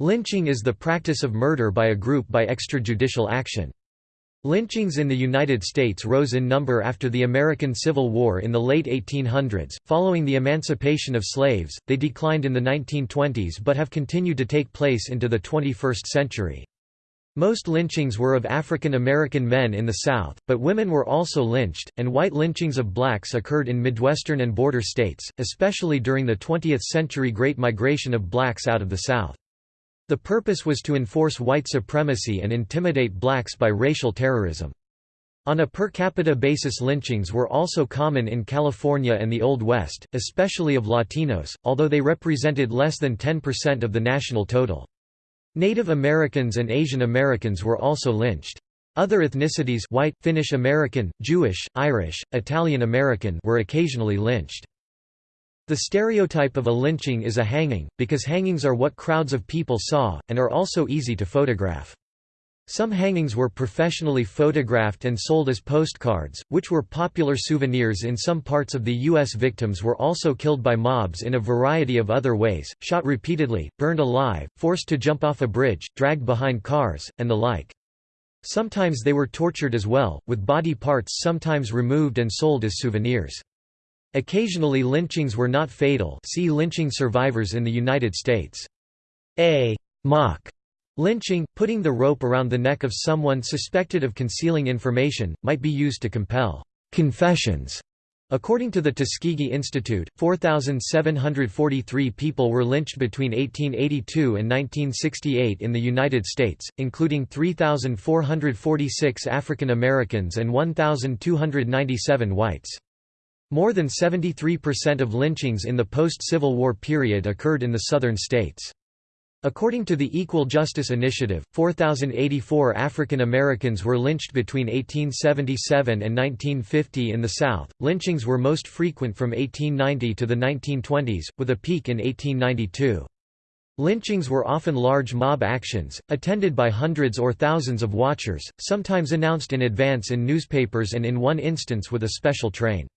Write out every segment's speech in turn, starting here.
Lynching is the practice of murder by a group by extrajudicial action. Lynchings in the United States rose in number after the American Civil War in the late 1800s. Following the emancipation of slaves, they declined in the 1920s but have continued to take place into the 21st century. Most lynchings were of African American men in the South, but women were also lynched, and white lynchings of blacks occurred in Midwestern and border states, especially during the 20th century Great Migration of blacks out of the South. The purpose was to enforce white supremacy and intimidate blacks by racial terrorism. On a per capita basis lynchings were also common in California and the Old West, especially of Latinos, although they represented less than 10% of the national total. Native Americans and Asian Americans were also lynched. Other ethnicities white, Finnish American, Jewish, Irish, Italian American were occasionally lynched. The stereotype of a lynching is a hanging, because hangings are what crowds of people saw, and are also easy to photograph. Some hangings were professionally photographed and sold as postcards, which were popular souvenirs in some parts of the U.S. Victims were also killed by mobs in a variety of other ways, shot repeatedly, burned alive, forced to jump off a bridge, dragged behind cars, and the like. Sometimes they were tortured as well, with body parts sometimes removed and sold as souvenirs. Occasionally lynchings were not fatal see lynching survivors in the United States. A mock lynching, putting the rope around the neck of someone suspected of concealing information, might be used to compel confessions. According to the Tuskegee Institute, 4,743 people were lynched between 1882 and 1968 in the United States, including 3,446 African Americans and 1,297 whites. More than 73% of lynchings in the post-Civil War period occurred in the southern states. According to the Equal Justice Initiative, 4,084 African Americans were lynched between 1877 and 1950 in the South. Lynchings were most frequent from 1890 to the 1920s, with a peak in 1892. Lynchings were often large mob actions, attended by hundreds or thousands of watchers, sometimes announced in advance in newspapers and in one instance with a special train.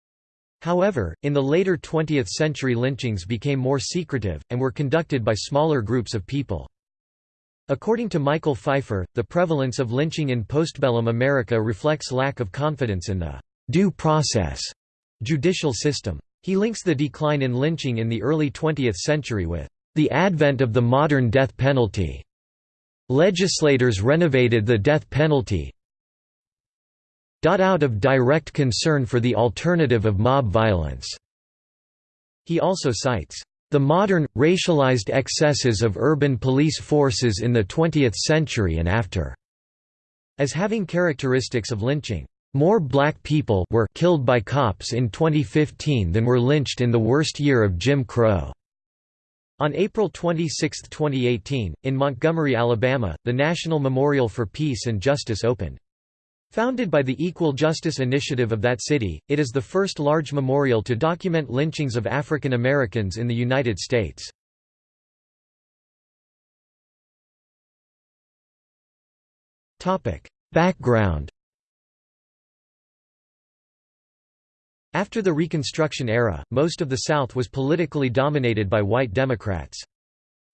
However, in the later 20th century lynchings became more secretive, and were conducted by smaller groups of people. According to Michael Pfeifer, the prevalence of lynching in postbellum America reflects lack of confidence in the «due process» judicial system. He links the decline in lynching in the early 20th century with «the advent of the modern death penalty». Legislators renovated the death penalty, out of direct concern for the alternative of mob violence. He also cites the modern, racialized excesses of urban police forces in the 20th century and after, as having characteristics of lynching. More black people were killed by cops in 2015 than were lynched in the worst year of Jim Crow. On April 26, 2018, in Montgomery, Alabama, the National Memorial for Peace and Justice opened. Founded by the Equal Justice Initiative of that city, it is the first large memorial to document lynchings of African Americans in the United States. Background After the Reconstruction era, most of the South was politically dominated by white Democrats.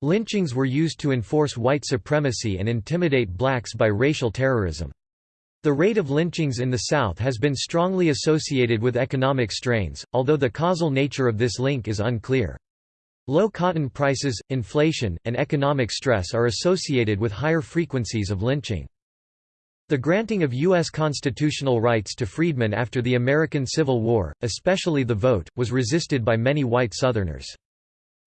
Lynchings were used to enforce white supremacy and intimidate blacks by racial terrorism. The rate of lynchings in the South has been strongly associated with economic strains, although the causal nature of this link is unclear. Low cotton prices, inflation, and economic stress are associated with higher frequencies of lynching. The granting of U.S. constitutional rights to freedmen after the American Civil War, especially the vote, was resisted by many white Southerners.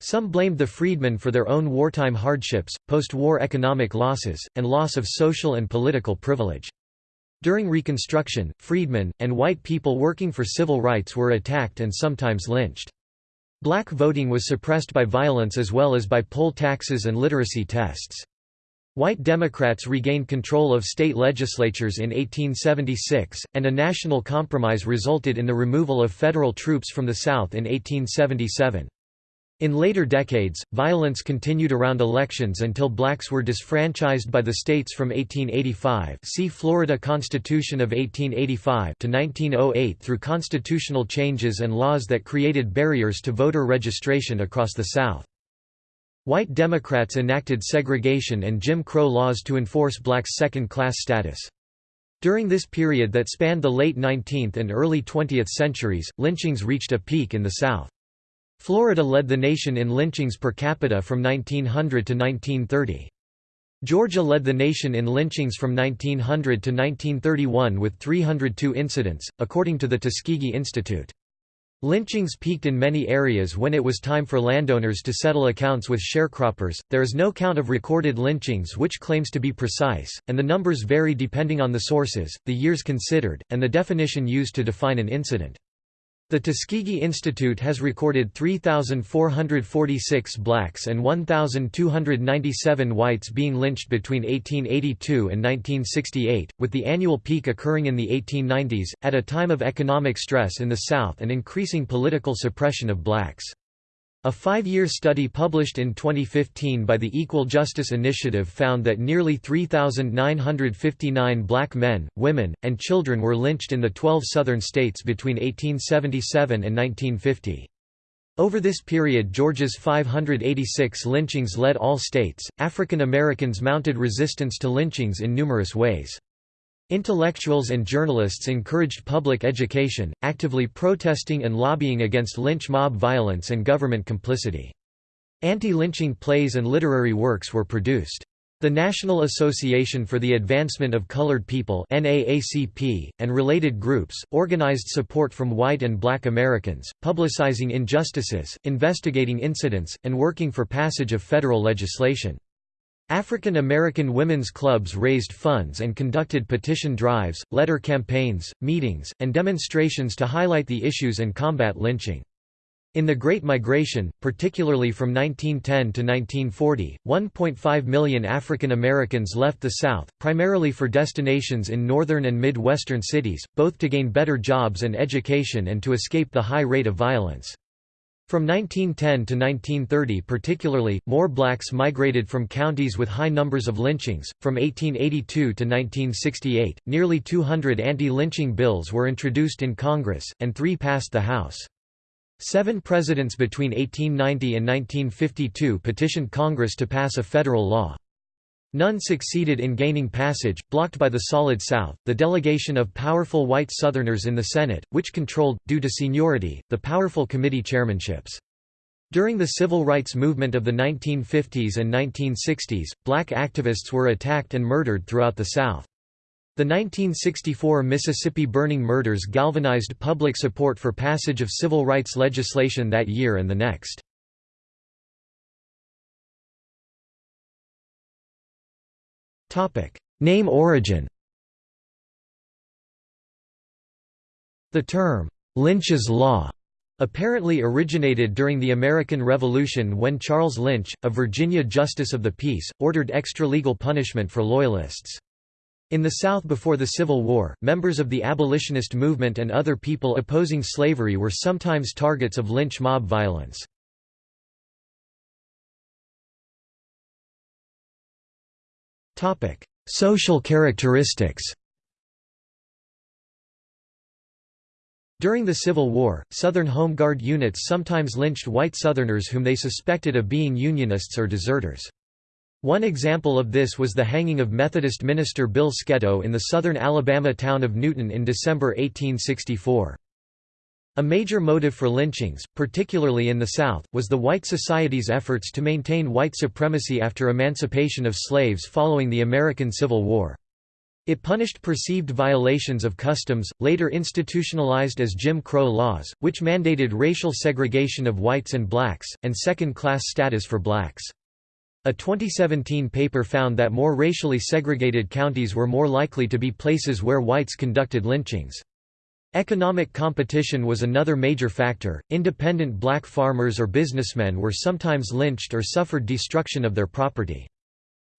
Some blamed the freedmen for their own wartime hardships, post-war economic losses, and loss of social and political privilege. During Reconstruction, freedmen, and white people working for civil rights were attacked and sometimes lynched. Black voting was suppressed by violence as well as by poll taxes and literacy tests. White Democrats regained control of state legislatures in 1876, and a national compromise resulted in the removal of federal troops from the South in 1877. In later decades, violence continued around elections until blacks were disfranchised by the states from 1885 see Florida Constitution of 1885 to 1908 through constitutional changes and laws that created barriers to voter registration across the South. White Democrats enacted segregation and Jim Crow laws to enforce blacks' second-class status. During this period that spanned the late 19th and early 20th centuries, lynchings reached a peak in the South. Florida led the nation in lynchings per capita from 1900 to 1930. Georgia led the nation in lynchings from 1900 to 1931 with 302 incidents, according to the Tuskegee Institute. Lynchings peaked in many areas when it was time for landowners to settle accounts with sharecroppers. There is no count of recorded lynchings which claims to be precise, and the numbers vary depending on the sources, the years considered, and the definition used to define an incident. The Tuskegee Institute has recorded 3,446 blacks and 1,297 whites being lynched between 1882 and 1968, with the annual peak occurring in the 1890s, at a time of economic stress in the South and increasing political suppression of blacks. A five-year study published in 2015 by the Equal Justice Initiative found that nearly 3,959 black men, women, and children were lynched in the 12 southern states between 1877 and 1950. Over this period Georgia's 586 lynchings led all states. African Americans mounted resistance to lynchings in numerous ways. Intellectuals and journalists encouraged public education, actively protesting and lobbying against lynch mob violence and government complicity. Anti-lynching plays and literary works were produced. The National Association for the Advancement of Colored People NAACP, and related groups, organized support from white and black Americans, publicizing injustices, investigating incidents, and working for passage of federal legislation. African American women's clubs raised funds and conducted petition drives, letter campaigns, meetings, and demonstrations to highlight the issues and combat lynching. In the Great Migration, particularly from 1910 to 1940, 1.5 million African Americans left the South, primarily for destinations in northern and mid-western cities, both to gain better jobs and education and to escape the high rate of violence. From 1910 to 1930 particularly, more blacks migrated from counties with high numbers of lynchings. From 1882 to 1968, nearly 200 anti-lynching bills were introduced in Congress, and three passed the House. Seven presidents between 1890 and 1952 petitioned Congress to pass a federal law. None succeeded in gaining passage, blocked by the Solid South, the delegation of powerful white Southerners in the Senate, which controlled, due to seniority, the powerful committee chairmanships. During the civil rights movement of the 1950s and 1960s, black activists were attacked and murdered throughout the South. The 1964 Mississippi burning murders galvanized public support for passage of civil rights legislation that year and the next. Name origin The term, Lynch's Law, apparently originated during the American Revolution when Charles Lynch, a Virginia justice of the peace, ordered extra-legal punishment for Loyalists. In the South before the Civil War, members of the abolitionist movement and other people opposing slavery were sometimes targets of lynch mob violence. Social characteristics During the Civil War, Southern Home Guard units sometimes lynched white Southerners whom they suspected of being Unionists or deserters. One example of this was the hanging of Methodist minister Bill Sketo in the southern Alabama town of Newton in December 1864. A major motive for lynchings, particularly in the South, was the white society's efforts to maintain white supremacy after emancipation of slaves following the American Civil War. It punished perceived violations of customs, later institutionalized as Jim Crow laws, which mandated racial segregation of whites and blacks, and second-class status for blacks. A 2017 paper found that more racially segregated counties were more likely to be places where whites conducted lynchings. Economic competition was another major factor. Independent black farmers or businessmen were sometimes lynched or suffered destruction of their property.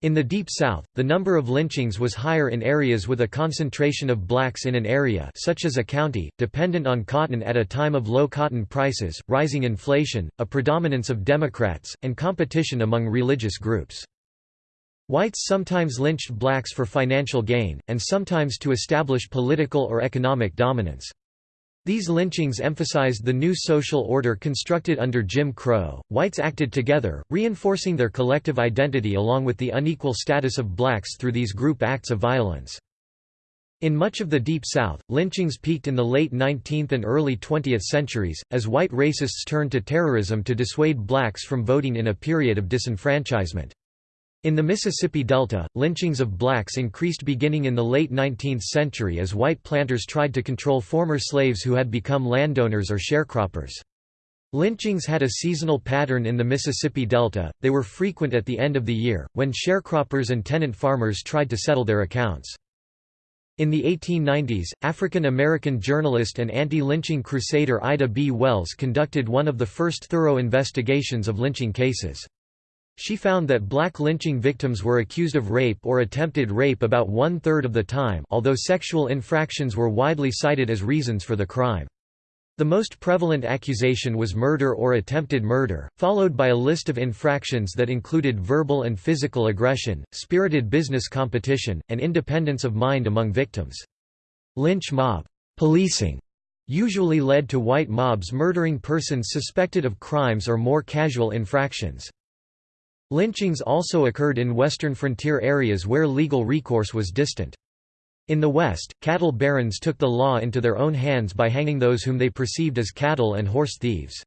In the Deep South, the number of lynchings was higher in areas with a concentration of blacks in an area such as a county, dependent on cotton at a time of low cotton prices, rising inflation, a predominance of Democrats, and competition among religious groups. Whites sometimes lynched blacks for financial gain, and sometimes to establish political or economic dominance. These lynchings emphasized the new social order constructed under Jim Crow. Whites acted together, reinforcing their collective identity along with the unequal status of blacks through these group acts of violence. In much of the Deep South, lynchings peaked in the late 19th and early 20th centuries, as white racists turned to terrorism to dissuade blacks from voting in a period of disenfranchisement. In the Mississippi Delta, lynchings of blacks increased beginning in the late 19th century as white planters tried to control former slaves who had become landowners or sharecroppers. Lynchings had a seasonal pattern in the Mississippi Delta, they were frequent at the end of the year, when sharecroppers and tenant farmers tried to settle their accounts. In the 1890s, African American journalist and anti-lynching crusader Ida B. Wells conducted one of the first thorough investigations of lynching cases. She found that black lynching victims were accused of rape or attempted rape about one-third of the time although sexual infractions were widely cited as reasons for the crime. The most prevalent accusation was murder or attempted murder, followed by a list of infractions that included verbal and physical aggression, spirited business competition, and independence of mind among victims. Lynch mob policing usually led to white mobs murdering persons suspected of crimes or more casual infractions. Lynchings also occurred in western frontier areas where legal recourse was distant. In the West, cattle barons took the law into their own hands by hanging those whom they perceived as cattle and horse thieves.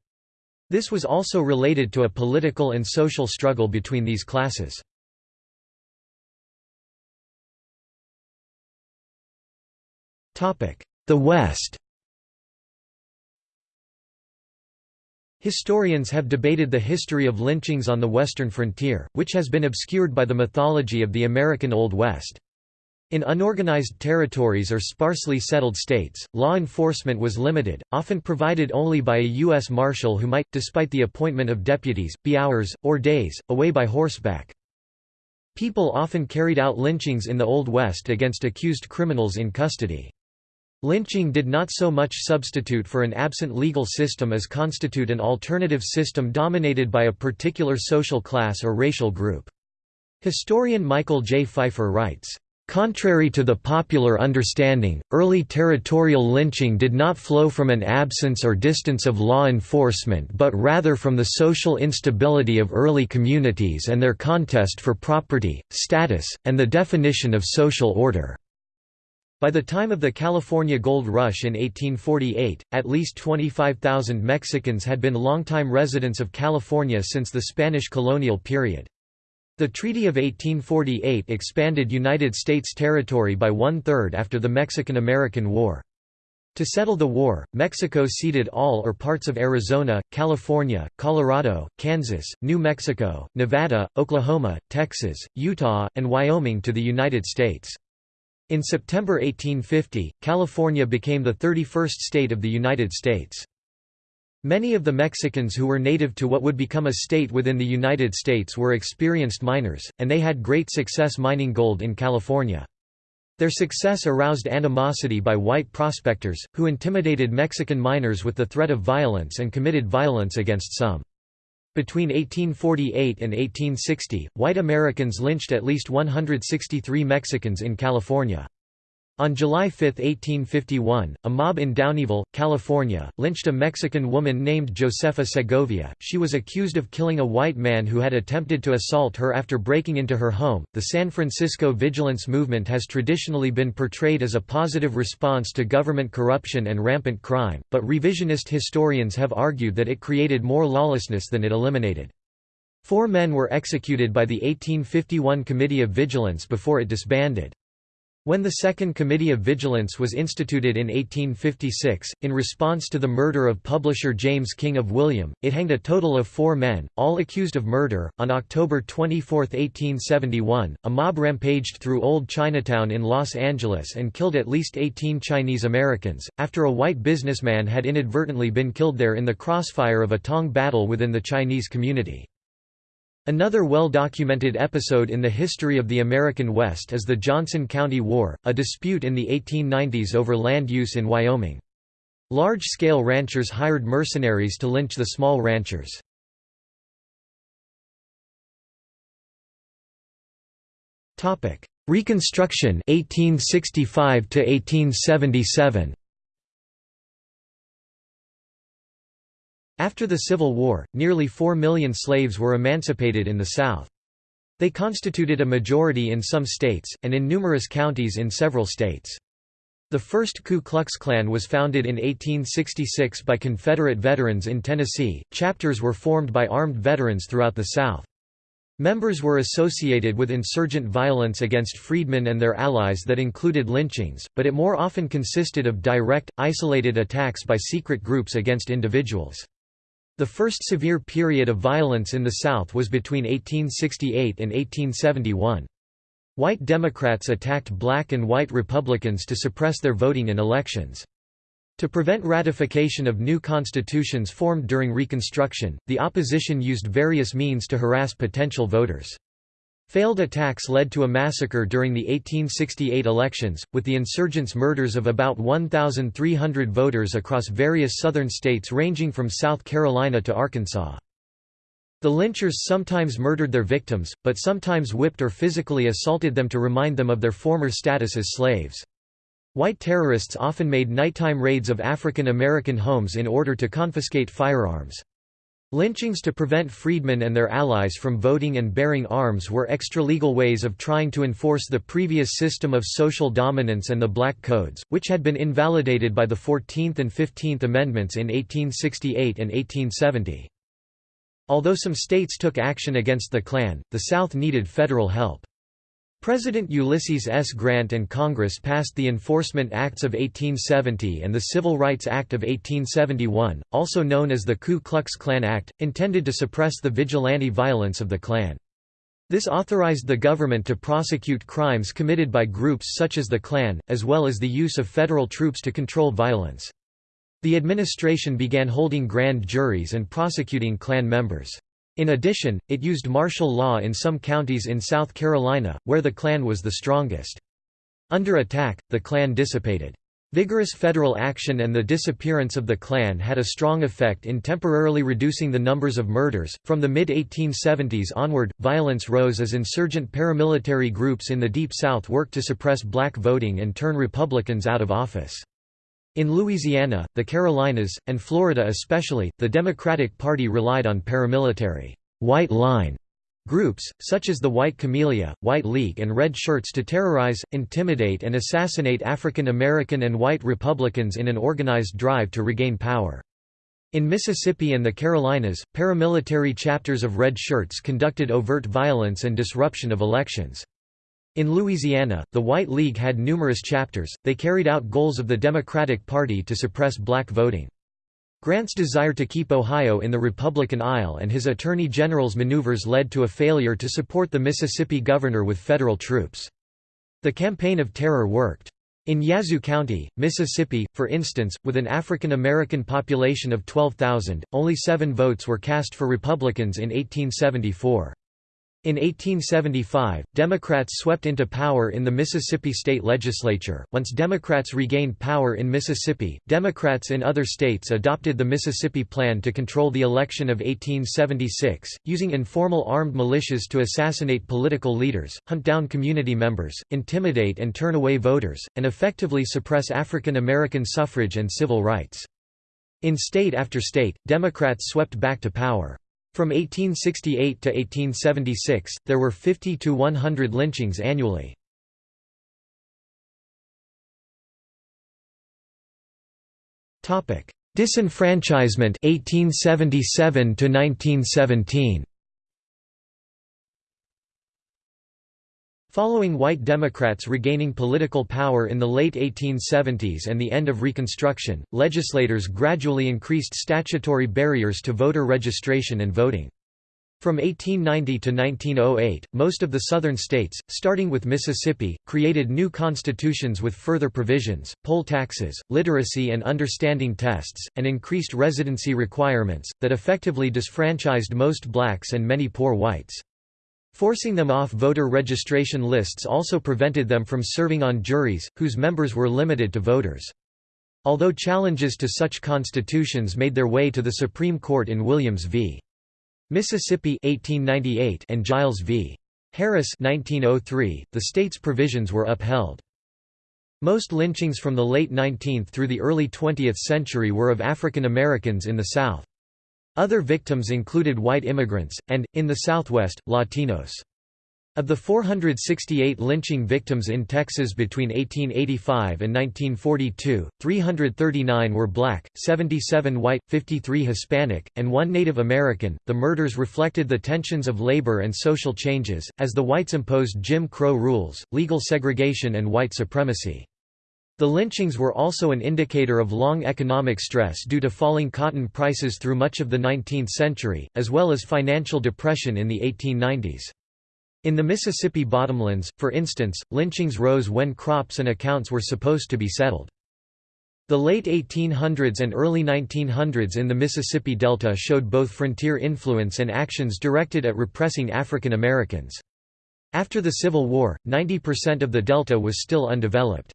This was also related to a political and social struggle between these classes. The West Historians have debated the history of lynchings on the western frontier, which has been obscured by the mythology of the American Old West. In unorganized territories or sparsely settled states, law enforcement was limited, often provided only by a U.S. Marshal who might, despite the appointment of deputies, be hours, or days, away by horseback. People often carried out lynchings in the Old West against accused criminals in custody. Lynching did not so much substitute for an absent legal system as constitute an alternative system dominated by a particular social class or racial group. Historian Michael J. Pfeifer writes, Contrary to the popular understanding, early territorial lynching did not flow from an absence or distance of law enforcement but rather from the social instability of early communities and their contest for property, status, and the definition of social order. By the time of the California Gold Rush in 1848, at least 25,000 Mexicans had been longtime residents of California since the Spanish colonial period. The Treaty of 1848 expanded United States territory by one-third after the Mexican–American War. To settle the war, Mexico ceded all or parts of Arizona, California, Colorado, Kansas, New Mexico, Nevada, Oklahoma, Texas, Utah, and Wyoming to the United States. In September 1850, California became the 31st state of the United States. Many of the Mexicans who were native to what would become a state within the United States were experienced miners, and they had great success mining gold in California. Their success aroused animosity by white prospectors, who intimidated Mexican miners with the threat of violence and committed violence against some. Between 1848 and 1860, white Americans lynched at least 163 Mexicans in California. On July 5, 1851, a mob in Downieville, California, lynched a Mexican woman named Josefa Segovia. She was accused of killing a white man who had attempted to assault her after breaking into her home. The San Francisco Vigilance Movement has traditionally been portrayed as a positive response to government corruption and rampant crime, but revisionist historians have argued that it created more lawlessness than it eliminated. Four men were executed by the 1851 Committee of Vigilance before it disbanded. When the Second Committee of Vigilance was instituted in 1856, in response to the murder of publisher James King of William, it hanged a total of four men, all accused of murder. On October 24, 1871, a mob rampaged through Old Chinatown in Los Angeles and killed at least 18 Chinese Americans, after a white businessman had inadvertently been killed there in the crossfire of a Tong battle within the Chinese community. Another well-documented episode in the history of the American West is the Johnson County War, a dispute in the 1890s over land use in Wyoming. Large-scale ranchers hired mercenaries to lynch the small ranchers. Reconstruction 1865 to 1877 After the Civil War, nearly 4 million slaves were emancipated in the South. They constituted a majority in some states, and in numerous counties in several states. The first Ku Klux Klan was founded in 1866 by Confederate veterans in Tennessee. Chapters were formed by armed veterans throughout the South. Members were associated with insurgent violence against freedmen and their allies that included lynchings, but it more often consisted of direct, isolated attacks by secret groups against individuals. The first severe period of violence in the South was between 1868 and 1871. White Democrats attacked black and white Republicans to suppress their voting in elections. To prevent ratification of new constitutions formed during Reconstruction, the opposition used various means to harass potential voters. Failed attacks led to a massacre during the 1868 elections, with the insurgents' murders of about 1,300 voters across various southern states ranging from South Carolina to Arkansas. The lynchers sometimes murdered their victims, but sometimes whipped or physically assaulted them to remind them of their former status as slaves. White terrorists often made nighttime raids of African American homes in order to confiscate firearms. Lynchings to prevent freedmen and their allies from voting and bearing arms were extralegal ways of trying to enforce the previous system of social dominance and the Black Codes, which had been invalidated by the 14th and 15th Amendments in 1868 and 1870. Although some states took action against the Klan, the South needed federal help. President Ulysses S. Grant and Congress passed the Enforcement Acts of 1870 and the Civil Rights Act of 1871, also known as the Ku Klux Klan Act, intended to suppress the vigilante violence of the Klan. This authorized the government to prosecute crimes committed by groups such as the Klan, as well as the use of federal troops to control violence. The administration began holding grand juries and prosecuting Klan members. In addition, it used martial law in some counties in South Carolina, where the Klan was the strongest. Under attack, the Klan dissipated. Vigorous federal action and the disappearance of the Klan had a strong effect in temporarily reducing the numbers of murders. From the mid 1870s onward, violence rose as insurgent paramilitary groups in the Deep South worked to suppress black voting and turn Republicans out of office. In Louisiana, the Carolinas, and Florida especially, the Democratic Party relied on paramilitary white line groups, such as the White Camellia, White League and Red Shirts to terrorize, intimidate and assassinate African American and white Republicans in an organized drive to regain power. In Mississippi and the Carolinas, paramilitary chapters of Red Shirts conducted overt violence and disruption of elections. In Louisiana, the White League had numerous chapters, they carried out goals of the Democratic Party to suppress black voting. Grant's desire to keep Ohio in the Republican aisle and his Attorney General's maneuvers led to a failure to support the Mississippi governor with federal troops. The Campaign of Terror worked. In Yazoo County, Mississippi, for instance, with an African American population of 12,000, only seven votes were cast for Republicans in 1874. In 1875, Democrats swept into power in the Mississippi state legislature. Once Democrats regained power in Mississippi, Democrats in other states adopted the Mississippi Plan to control the election of 1876, using informal armed militias to assassinate political leaders, hunt down community members, intimidate and turn away voters, and effectively suppress African American suffrage and civil rights. In state after state, Democrats swept back to power. From 1868 to 1876, there were 50 to 100 lynchings annually. Disenfranchisement 1877 to 1917 Following white Democrats regaining political power in the late 1870s and the end of Reconstruction, legislators gradually increased statutory barriers to voter registration and voting. From 1890 to 1908, most of the southern states, starting with Mississippi, created new constitutions with further provisions, poll taxes, literacy and understanding tests, and increased residency requirements, that effectively disfranchised most blacks and many poor whites. Forcing them off voter registration lists also prevented them from serving on juries, whose members were limited to voters. Although challenges to such constitutions made their way to the Supreme Court in Williams v. Mississippi 1898 and Giles v. Harris 1903, the state's provisions were upheld. Most lynchings from the late 19th through the early 20th century were of African Americans in the South. Other victims included white immigrants, and, in the Southwest, Latinos. Of the 468 lynching victims in Texas between 1885 and 1942, 339 were black, 77 white, 53 Hispanic, and one Native American. The murders reflected the tensions of labor and social changes, as the whites imposed Jim Crow rules, legal segregation, and white supremacy. The lynchings were also an indicator of long economic stress due to falling cotton prices through much of the 19th century, as well as financial depression in the 1890s. In the Mississippi bottomlands, for instance, lynchings rose when crops and accounts were supposed to be settled. The late 1800s and early 1900s in the Mississippi Delta showed both frontier influence and actions directed at repressing African Americans. After the Civil War, 90% of the Delta was still undeveloped.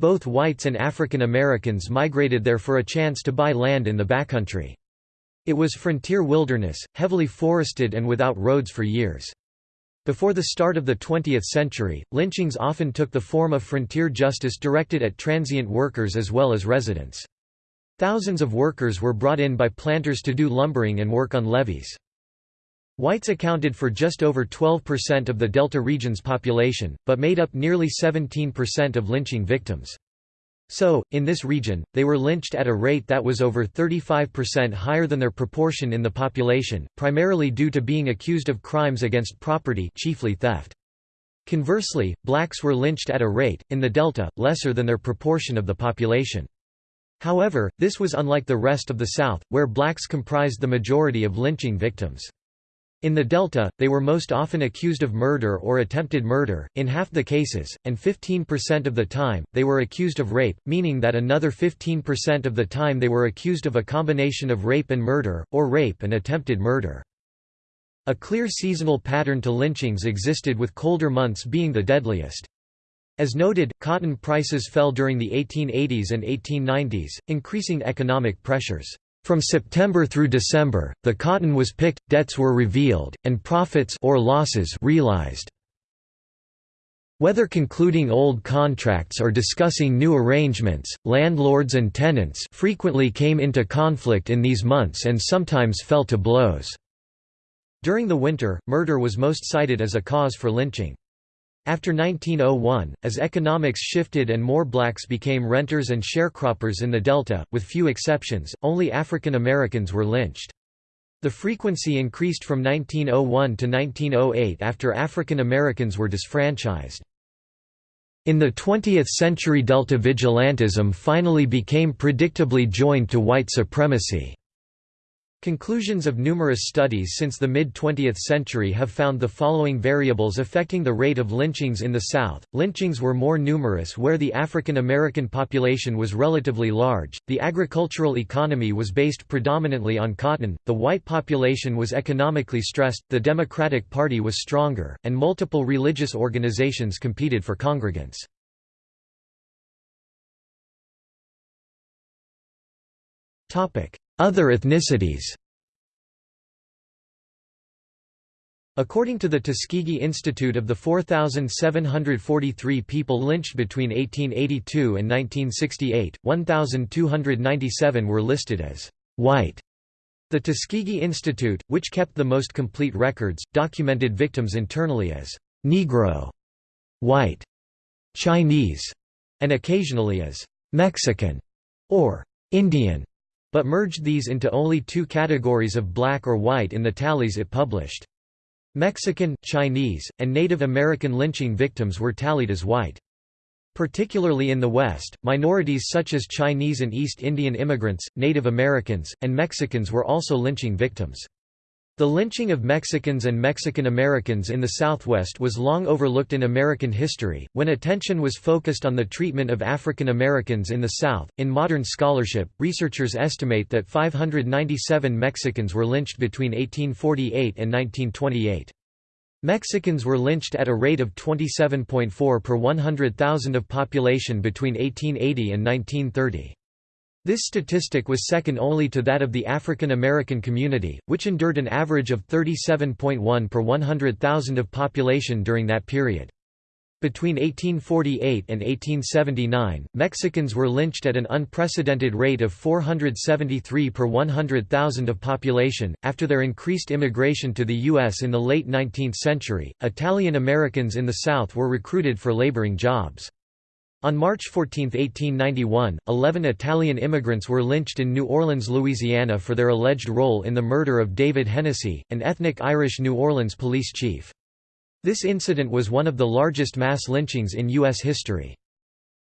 Both whites and African Americans migrated there for a chance to buy land in the backcountry. It was frontier wilderness, heavily forested and without roads for years. Before the start of the 20th century, lynchings often took the form of frontier justice directed at transient workers as well as residents. Thousands of workers were brought in by planters to do lumbering and work on levees. Whites accounted for just over 12% of the Delta region's population, but made up nearly 17% of lynching victims. So, in this region, they were lynched at a rate that was over 35% higher than their proportion in the population, primarily due to being accused of crimes against property chiefly theft. Conversely, blacks were lynched at a rate, in the Delta, lesser than their proportion of the population. However, this was unlike the rest of the South, where blacks comprised the majority of lynching victims. In the Delta, they were most often accused of murder or attempted murder, in half the cases, and 15% of the time, they were accused of rape, meaning that another 15% of the time they were accused of a combination of rape and murder, or rape and attempted murder. A clear seasonal pattern to lynchings existed with colder months being the deadliest. As noted, cotton prices fell during the 1880s and 1890s, increasing economic pressures. From September through December, the cotton was picked, debts were revealed, and profits or losses realized. Whether concluding old contracts or discussing new arrangements, landlords and tenants frequently came into conflict in these months and sometimes fell to blows. During the winter, murder was most cited as a cause for lynching. After 1901, as economics shifted and more blacks became renters and sharecroppers in the Delta, with few exceptions, only African Americans were lynched. The frequency increased from 1901 to 1908 after African Americans were disfranchised. In the 20th century Delta vigilantism finally became predictably joined to white supremacy. Conclusions of numerous studies since the mid-20th century have found the following variables affecting the rate of lynchings in the South. Lynchings were more numerous where the African American population was relatively large, the agricultural economy was based predominantly on cotton, the white population was economically stressed, the Democratic Party was stronger, and multiple religious organizations competed for congregants. Topic: other ethnicities According to the Tuskegee Institute of the 4,743 people lynched between 1882 and 1968, 1,297 were listed as white. The Tuskegee Institute, which kept the most complete records, documented victims internally as Negro, white, Chinese, and occasionally as Mexican or Indian but merged these into only two categories of black or white in the tallies it published. Mexican, Chinese, and Native American lynching victims were tallied as white. Particularly in the West, minorities such as Chinese and East Indian immigrants, Native Americans, and Mexicans were also lynching victims. The lynching of Mexicans and Mexican Americans in the Southwest was long overlooked in American history, when attention was focused on the treatment of African Americans in the South. In modern scholarship, researchers estimate that 597 Mexicans were lynched between 1848 and 1928. Mexicans were lynched at a rate of 27.4 per 100,000 of population between 1880 and 1930. This statistic was second only to that of the African American community, which endured an average of 37.1 per 100,000 of population during that period. Between 1848 and 1879, Mexicans were lynched at an unprecedented rate of 473 per 100,000 of population. After their increased immigration to the U.S. in the late 19th century, Italian Americans in the South were recruited for laboring jobs. On March 14, 1891, 11 Italian immigrants were lynched in New Orleans, Louisiana for their alleged role in the murder of David Hennessy, an ethnic Irish New Orleans police chief. This incident was one of the largest mass lynchings in U.S. history.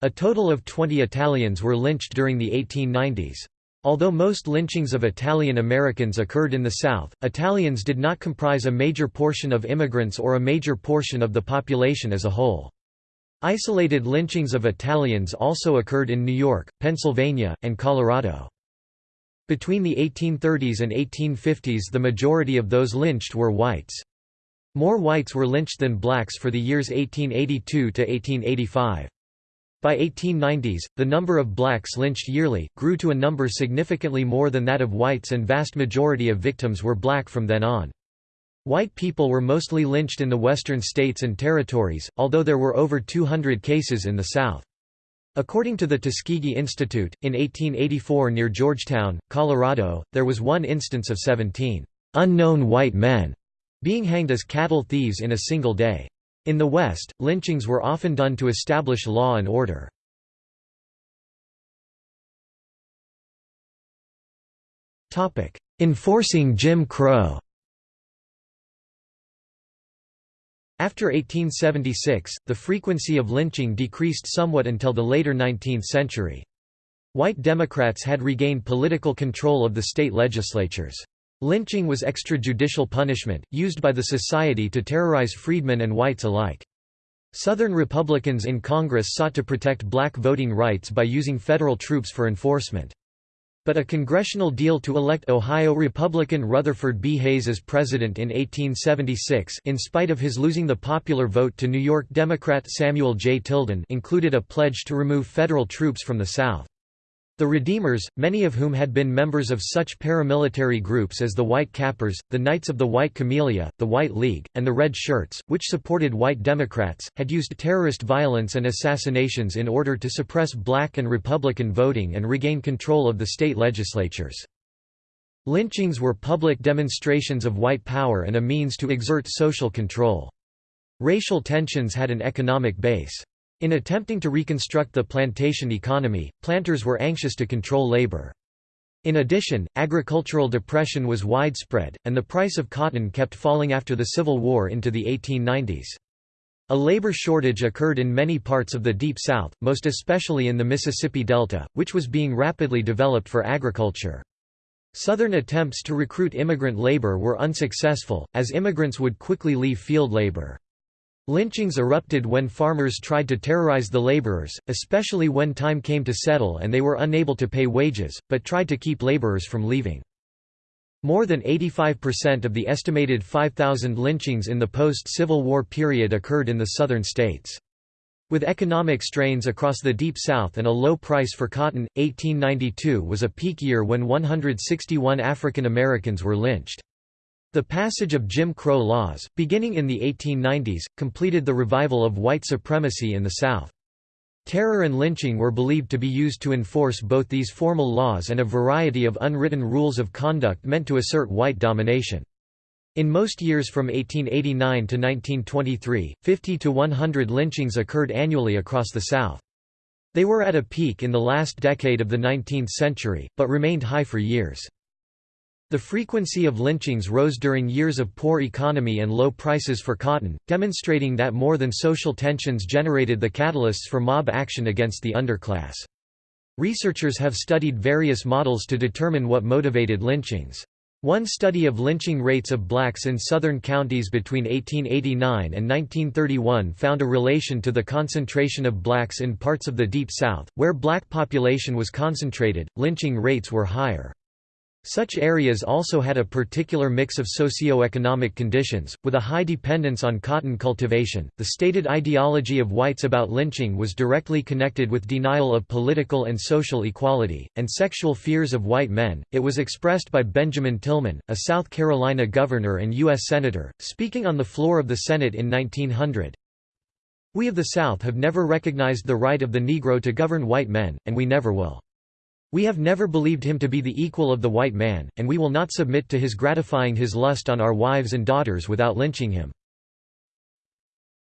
A total of 20 Italians were lynched during the 1890s. Although most lynchings of Italian Americans occurred in the South, Italians did not comprise a major portion of immigrants or a major portion of the population as a whole. Isolated lynchings of Italians also occurred in New York, Pennsylvania, and Colorado. Between the 1830s and 1850s the majority of those lynched were whites. More whites were lynched than blacks for the years 1882 to 1885. By 1890s, the number of blacks lynched yearly, grew to a number significantly more than that of whites and vast majority of victims were black from then on. White people were mostly lynched in the western states and territories, although there were over 200 cases in the South. According to the Tuskegee Institute, in 1884 near Georgetown, Colorado, there was one instance of 17 unknown white men being hanged as cattle thieves in a single day. In the West, lynchings were often done to establish law and order. Enforcing Jim Crow After 1876, the frequency of lynching decreased somewhat until the later 19th century. White Democrats had regained political control of the state legislatures. Lynching was extrajudicial punishment, used by the society to terrorize freedmen and whites alike. Southern Republicans in Congress sought to protect black voting rights by using federal troops for enforcement. But a congressional deal to elect Ohio Republican Rutherford B. Hayes as president in 1876 in spite of his losing the popular vote to New York Democrat Samuel J. Tilden included a pledge to remove federal troops from the South. The Redeemers, many of whom had been members of such paramilitary groups as the White Cappers, the Knights of the White Camellia, the White League, and the Red Shirts, which supported white Democrats, had used terrorist violence and assassinations in order to suppress black and Republican voting and regain control of the state legislatures. Lynchings were public demonstrations of white power and a means to exert social control. Racial tensions had an economic base. In attempting to reconstruct the plantation economy, planters were anxious to control labor. In addition, agricultural depression was widespread, and the price of cotton kept falling after the Civil War into the 1890s. A labor shortage occurred in many parts of the Deep South, most especially in the Mississippi Delta, which was being rapidly developed for agriculture. Southern attempts to recruit immigrant labor were unsuccessful, as immigrants would quickly leave field labor. Lynchings erupted when farmers tried to terrorize the laborers, especially when time came to settle and they were unable to pay wages, but tried to keep laborers from leaving. More than 85% of the estimated 5,000 lynchings in the post-Civil War period occurred in the southern states. With economic strains across the Deep South and a low price for cotton, 1892 was a peak year when 161 African Americans were lynched. The passage of Jim Crow laws, beginning in the 1890s, completed the revival of white supremacy in the South. Terror and lynching were believed to be used to enforce both these formal laws and a variety of unwritten rules of conduct meant to assert white domination. In most years from 1889 to 1923, 50 to 100 lynchings occurred annually across the South. They were at a peak in the last decade of the 19th century, but remained high for years. The frequency of lynchings rose during years of poor economy and low prices for cotton, demonstrating that more than social tensions generated the catalysts for mob action against the underclass. Researchers have studied various models to determine what motivated lynchings. One study of lynching rates of blacks in southern counties between 1889 and 1931 found a relation to the concentration of blacks in parts of the Deep South, where black population was concentrated, lynching rates were higher. Such areas also had a particular mix of socio-economic conditions, with a high dependence on cotton cultivation. The stated ideology of whites about lynching was directly connected with denial of political and social equality, and sexual fears of white men. It was expressed by Benjamin Tillman, a South Carolina governor and U.S. Senator, speaking on the floor of the Senate in 1900. We of the South have never recognized the right of the Negro to govern white men, and we never will. We have never believed him to be the equal of the white man, and we will not submit to his gratifying his lust on our wives and daughters without lynching him.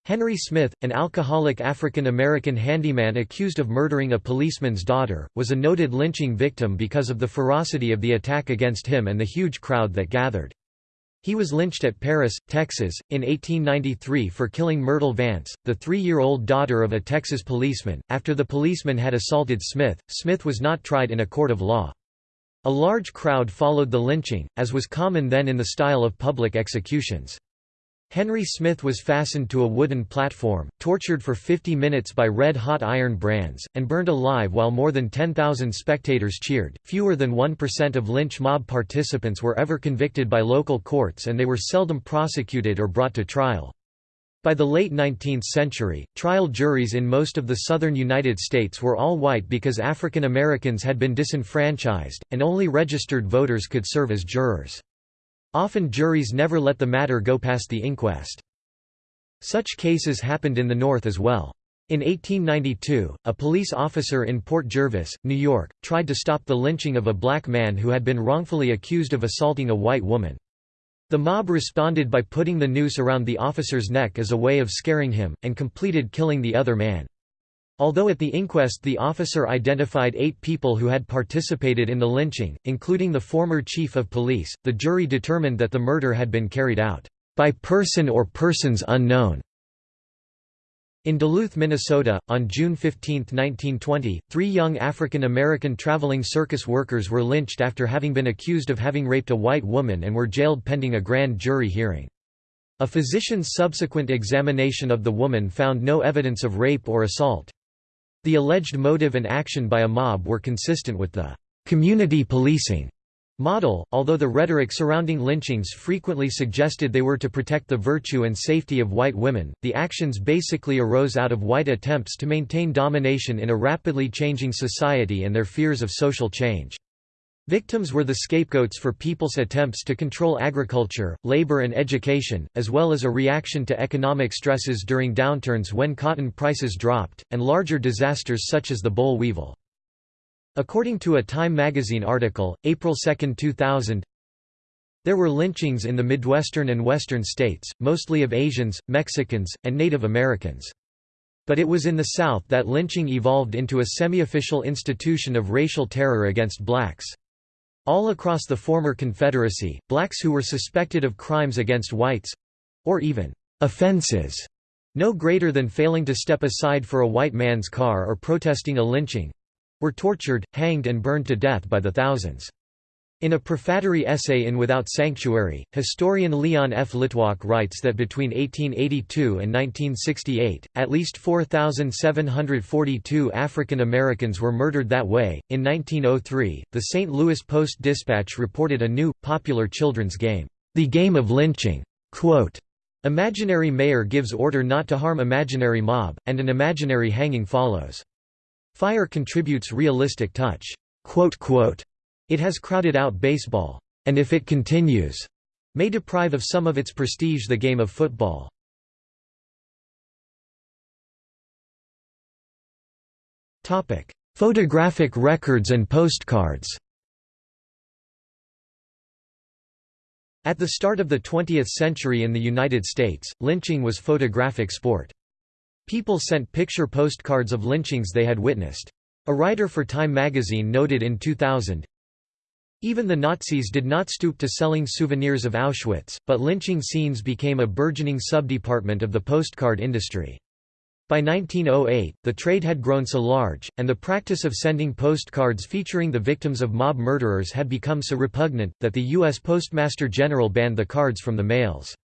Henry Smith, an alcoholic African-American handyman accused of murdering a policeman's daughter, was a noted lynching victim because of the ferocity of the attack against him and the huge crowd that gathered. He was lynched at Paris, Texas, in 1893 for killing Myrtle Vance, the three-year-old daughter of a Texas policeman. After the policeman had assaulted Smith, Smith was not tried in a court of law. A large crowd followed the lynching, as was common then in the style of public executions. Henry Smith was fastened to a wooden platform, tortured for 50 minutes by red-hot iron brands, and burned alive while more than 10,000 spectators cheered. Fewer than 1% of lynch mob participants were ever convicted by local courts and they were seldom prosecuted or brought to trial. By the late 19th century, trial juries in most of the southern United States were all white because African Americans had been disenfranchised, and only registered voters could serve as jurors. Often juries never let the matter go past the inquest. Such cases happened in the North as well. In 1892, a police officer in Port Jervis, New York, tried to stop the lynching of a black man who had been wrongfully accused of assaulting a white woman. The mob responded by putting the noose around the officer's neck as a way of scaring him, and completed killing the other man. Although at the inquest the officer identified eight people who had participated in the lynching, including the former chief of police, the jury determined that the murder had been carried out by person or persons unknown. In Duluth, Minnesota, on June 15, 1920, three young African American traveling circus workers were lynched after having been accused of having raped a white woman and were jailed pending a grand jury hearing. A physician's subsequent examination of the woman found no evidence of rape or assault. The alleged motive and action by a mob were consistent with the community policing model, although the rhetoric surrounding lynchings frequently suggested they were to protect the virtue and safety of white women, the actions basically arose out of white attempts to maintain domination in a rapidly changing society and their fears of social change. Victims were the scapegoats for people's attempts to control agriculture, labor and education, as well as a reaction to economic stresses during downturns when cotton prices dropped, and larger disasters such as the boll weevil. According to a Time magazine article, April 2, 2000, there were lynchings in the Midwestern and Western states, mostly of Asians, Mexicans, and Native Americans. But it was in the South that lynching evolved into a semi-official institution of racial terror against blacks. All across the former Confederacy, blacks who were suspected of crimes against whites—or even offenses no greater than failing to step aside for a white man's car or protesting a lynching—were tortured, hanged and burned to death by the thousands. In a prefatory essay in Without Sanctuary, historian Leon F. Litwack writes that between 1882 and 1968, at least 4,742 African Americans were murdered that way. In 1903, the St. Louis Post Dispatch reported a new, popular children's game, The Game of Lynching. Quote, Imaginary mayor gives order not to harm imaginary mob, and an imaginary hanging follows. Fire contributes realistic touch. Quote, quote, it has crowded out baseball, and if it continues, may deprive of some of its prestige the game of football. Photographic records and postcards At the start of the 20th century in the United States, lynching was photographic sport. People sent picture postcards of lynchings they had witnessed. A writer for Time magazine noted in 2000, even the Nazis did not stoop to selling souvenirs of Auschwitz, but lynching scenes became a burgeoning subdepartment of the postcard industry. By 1908, the trade had grown so large, and the practice of sending postcards featuring the victims of mob murderers had become so repugnant, that the U.S. Postmaster General banned the cards from the mails.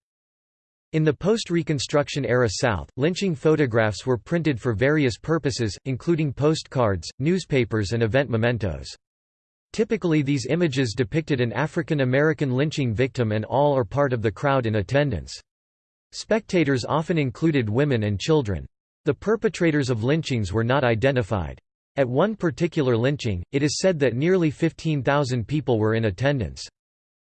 In the post-Reconstruction era South, lynching photographs were printed for various purposes, including postcards, newspapers and event mementos. Typically these images depicted an African American lynching victim and all or part of the crowd in attendance. Spectators often included women and children. The perpetrators of lynchings were not identified. At one particular lynching, it is said that nearly 15,000 people were in attendance.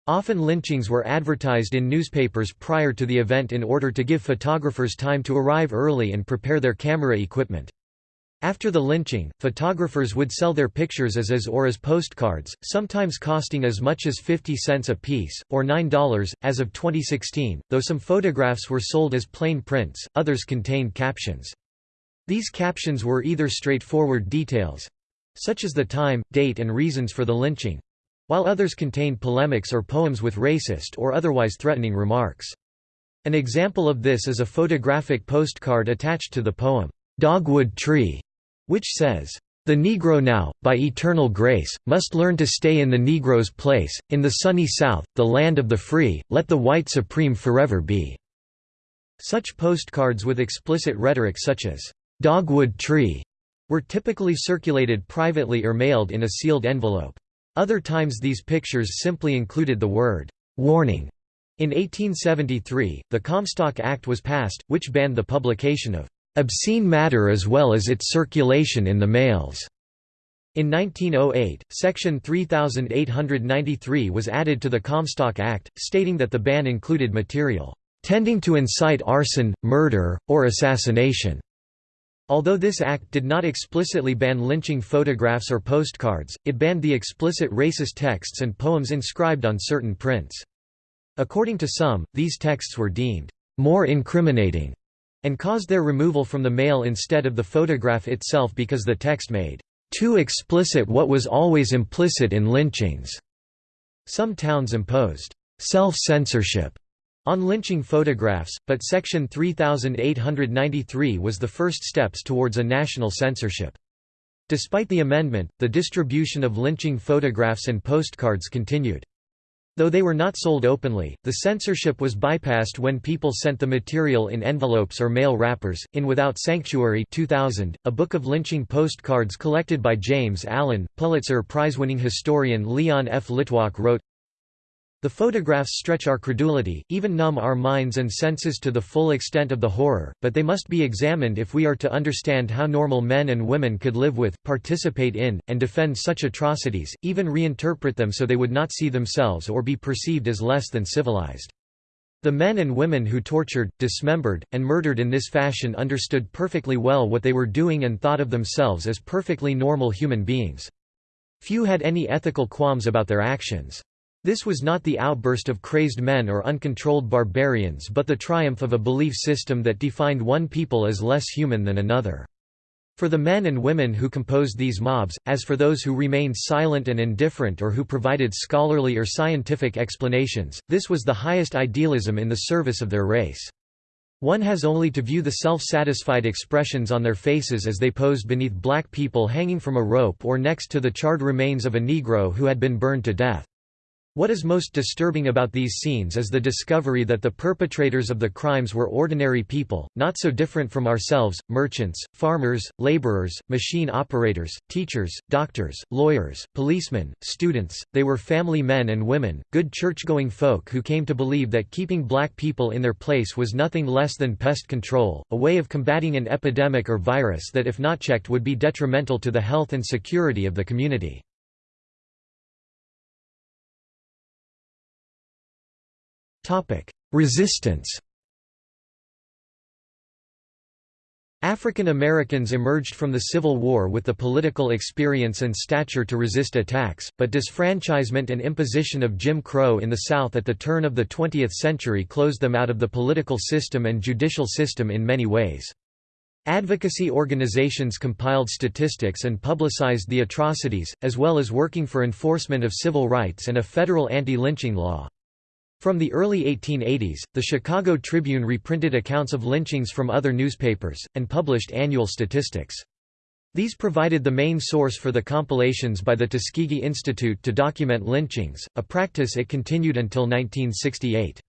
Often lynchings were advertised in newspapers prior to the event in order to give photographers time to arrive early and prepare their camera equipment. After the lynching, photographers would sell their pictures as is or as postcards, sometimes costing as much as 50 cents a piece, or $9, as of 2016, though some photographs were sold as plain prints, others contained captions. These captions were either straightforward details—such as the time, date and reasons for the lynching, while others contained polemics or poems with racist or otherwise threatening remarks. An example of this is a photographic postcard attached to the poem, "'Dogwood Tree' which says, "...the Negro now, by eternal grace, must learn to stay in the Negro's place, in the sunny South, the land of the free, let the white supreme forever be." Such postcards with explicit rhetoric such as, "'Dogwood Tree' were typically circulated privately or mailed in a sealed envelope. Other times these pictures simply included the word, "'warning'. In 1873, the Comstock Act was passed, which banned the publication of "'obscene matter as well as its circulation in the mails'. In 1908, Section 3893 was added to the Comstock Act, stating that the ban included material, "'tending to incite arson, murder, or assassination' Although this act did not explicitly ban lynching photographs or postcards, it banned the explicit racist texts and poems inscribed on certain prints. According to some, these texts were deemed more incriminating and caused their removal from the mail instead of the photograph itself because the text made too explicit what was always implicit in lynchings. Some towns imposed self-censorship on lynching photographs, but Section 3893 was the first steps towards a national censorship. Despite the amendment, the distribution of lynching photographs and postcards continued. Though they were not sold openly, the censorship was bypassed when people sent the material in envelopes or mail wrappers. In Without Sanctuary 2000, a book of lynching postcards collected by James Allen, Pulitzer Prize-winning historian Leon F. Litwack wrote, the photographs stretch our credulity, even numb our minds and senses to the full extent of the horror, but they must be examined if we are to understand how normal men and women could live with, participate in, and defend such atrocities, even reinterpret them so they would not see themselves or be perceived as less than civilized. The men and women who tortured, dismembered, and murdered in this fashion understood perfectly well what they were doing and thought of themselves as perfectly normal human beings. Few had any ethical qualms about their actions. This was not the outburst of crazed men or uncontrolled barbarians but the triumph of a belief system that defined one people as less human than another. For the men and women who composed these mobs, as for those who remained silent and indifferent or who provided scholarly or scientific explanations, this was the highest idealism in the service of their race. One has only to view the self-satisfied expressions on their faces as they posed beneath black people hanging from a rope or next to the charred remains of a Negro who had been burned to death. What is most disturbing about these scenes is the discovery that the perpetrators of the crimes were ordinary people, not so different from ourselves, merchants, farmers, laborers, machine operators, teachers, doctors, lawyers, policemen, students, they were family men and women, good church-going folk who came to believe that keeping black people in their place was nothing less than pest control, a way of combating an epidemic or virus that if not checked would be detrimental to the health and security of the community. Resistance African Americans emerged from the Civil War with the political experience and stature to resist attacks, but disfranchisement and imposition of Jim Crow in the South at the turn of the 20th century closed them out of the political system and judicial system in many ways. Advocacy organizations compiled statistics and publicized the atrocities, as well as working for enforcement of civil rights and a federal anti-lynching law. From the early 1880s, the Chicago Tribune reprinted accounts of lynchings from other newspapers, and published annual statistics. These provided the main source for the compilations by the Tuskegee Institute to document lynchings, a practice it continued until 1968.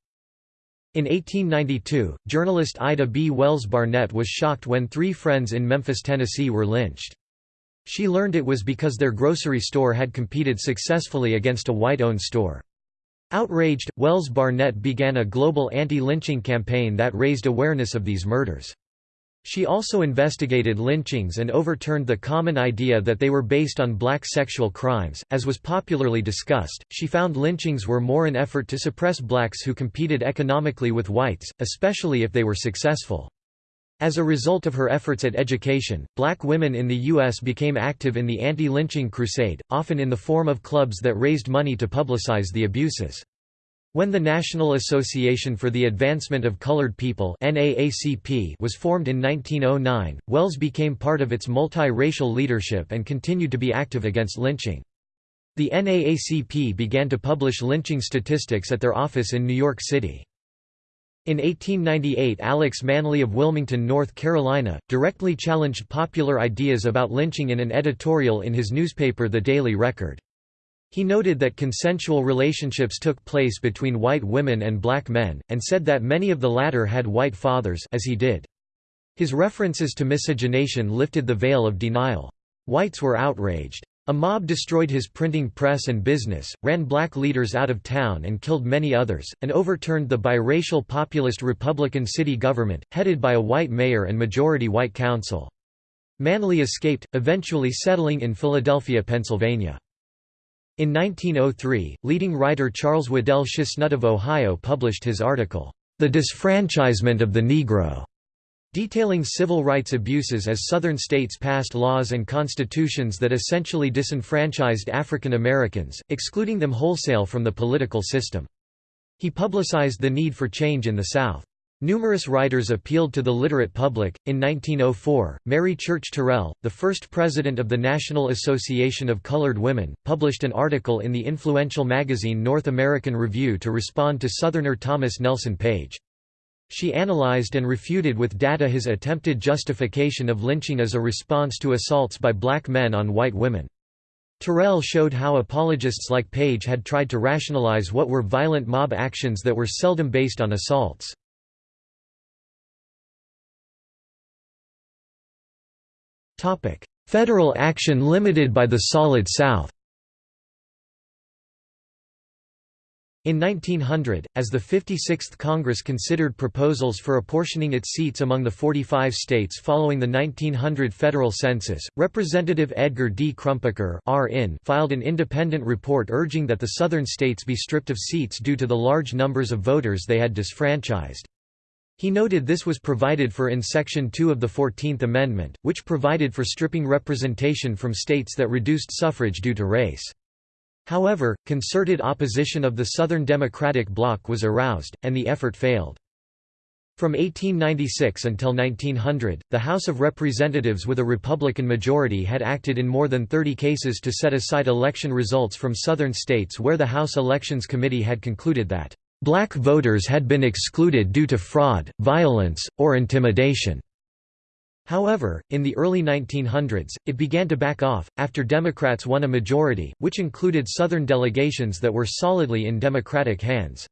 In 1892, journalist Ida B. Wells Barnett was shocked when three friends in Memphis, Tennessee were lynched. She learned it was because their grocery store had competed successfully against a white-owned store. Outraged, Wells Barnett began a global anti-lynching campaign that raised awareness of these murders. She also investigated lynchings and overturned the common idea that they were based on black sexual crimes. As was popularly discussed, she found lynchings were more an effort to suppress blacks who competed economically with whites, especially if they were successful. As a result of her efforts at education, black women in the U.S. became active in the anti-lynching crusade, often in the form of clubs that raised money to publicize the abuses. When the National Association for the Advancement of Colored People was formed in 1909, Wells became part of its multi-racial leadership and continued to be active against lynching. The NAACP began to publish lynching statistics at their office in New York City. In 1898 Alex Manly of Wilmington, North Carolina, directly challenged popular ideas about lynching in an editorial in his newspaper The Daily Record. He noted that consensual relationships took place between white women and black men, and said that many of the latter had white fathers as he did. His references to miscegenation lifted the veil of denial. Whites were outraged. A mob destroyed his printing press and business, ran black leaders out of town and killed many others, and overturned the biracial populist Republican city government, headed by a white mayor and majority white council. Manly escaped, eventually settling in Philadelphia, Pennsylvania. In 1903, leading writer Charles Waddell Chesnutt of Ohio published his article, The Disfranchisement of the Negro, detailing civil rights abuses as Southern states passed laws and constitutions that essentially disenfranchised African Americans, excluding them wholesale from the political system. He publicized the need for change in the South. Numerous writers appealed to the literate public. In 1904, Mary Church Terrell, the first president of the National Association of Colored Women, published an article in the influential magazine North American Review to respond to Southerner Thomas Nelson Page. She analyzed and refuted with data his attempted justification of lynching as a response to assaults by black men on white women. Terrell showed how apologists like Page had tried to rationalize what were violent mob actions that were seldom based on assaults. Federal action limited by the Solid South In 1900, as the 56th Congress considered proposals for apportioning its seats among the 45 states following the 1900 federal census, Representative Edgar D. Crumpacker filed an independent report urging that the southern states be stripped of seats due to the large numbers of voters they had disfranchised. He noted this was provided for in Section 2 of the Fourteenth Amendment, which provided for stripping representation from states that reduced suffrage due to race. However, concerted opposition of the Southern Democratic Bloc was aroused, and the effort failed. From 1896 until 1900, the House of Representatives with a Republican majority had acted in more than 30 cases to set aside election results from Southern states where the House Elections Committee had concluded that Black voters had been excluded due to fraud, violence, or intimidation. However, in the early 1900s, it began to back off, after Democrats won a majority, which included Southern delegations that were solidly in Democratic hands.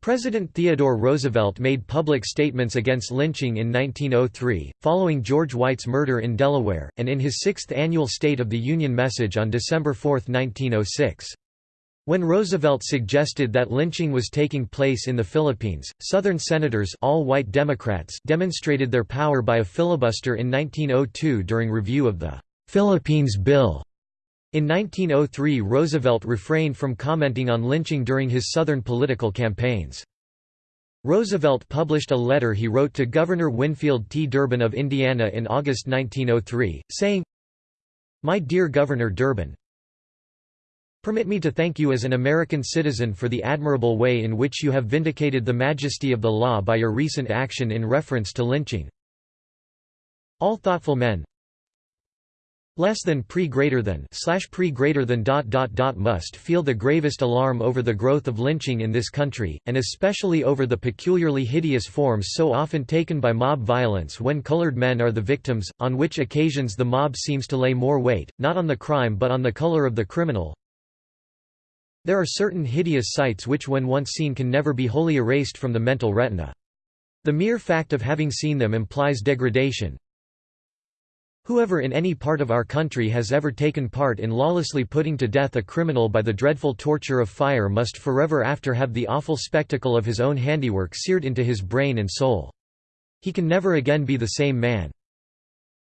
President Theodore Roosevelt made public statements against lynching in 1903, following George White's murder in Delaware, and in his sixth annual State of the Union message on December 4, 1906. When Roosevelt suggested that lynching was taking place in the Philippines, Southern senators all white Democrats demonstrated their power by a filibuster in 1902 during review of the «Philippines Bill». In 1903 Roosevelt refrained from commenting on lynching during his Southern political campaigns. Roosevelt published a letter he wrote to Governor Winfield T. Durbin of Indiana in August 1903, saying, My dear Governor Durbin, Permit me to thank you as an American citizen for the admirable way in which you have vindicated the majesty of the law by your recent action in reference to lynching. All thoughtful men less than pre greater than slash pre greater than dot dot dot must feel the gravest alarm over the growth of lynching in this country, and especially over the peculiarly hideous forms so often taken by mob violence when colored men are the victims, on which occasions the mob seems to lay more weight, not on the crime but on the color of the criminal, there are certain hideous sights which when once seen can never be wholly erased from the mental retina. The mere fact of having seen them implies degradation. Whoever in any part of our country has ever taken part in lawlessly putting to death a criminal by the dreadful torture of fire must forever after have the awful spectacle of his own handiwork seared into his brain and soul. He can never again be the same man.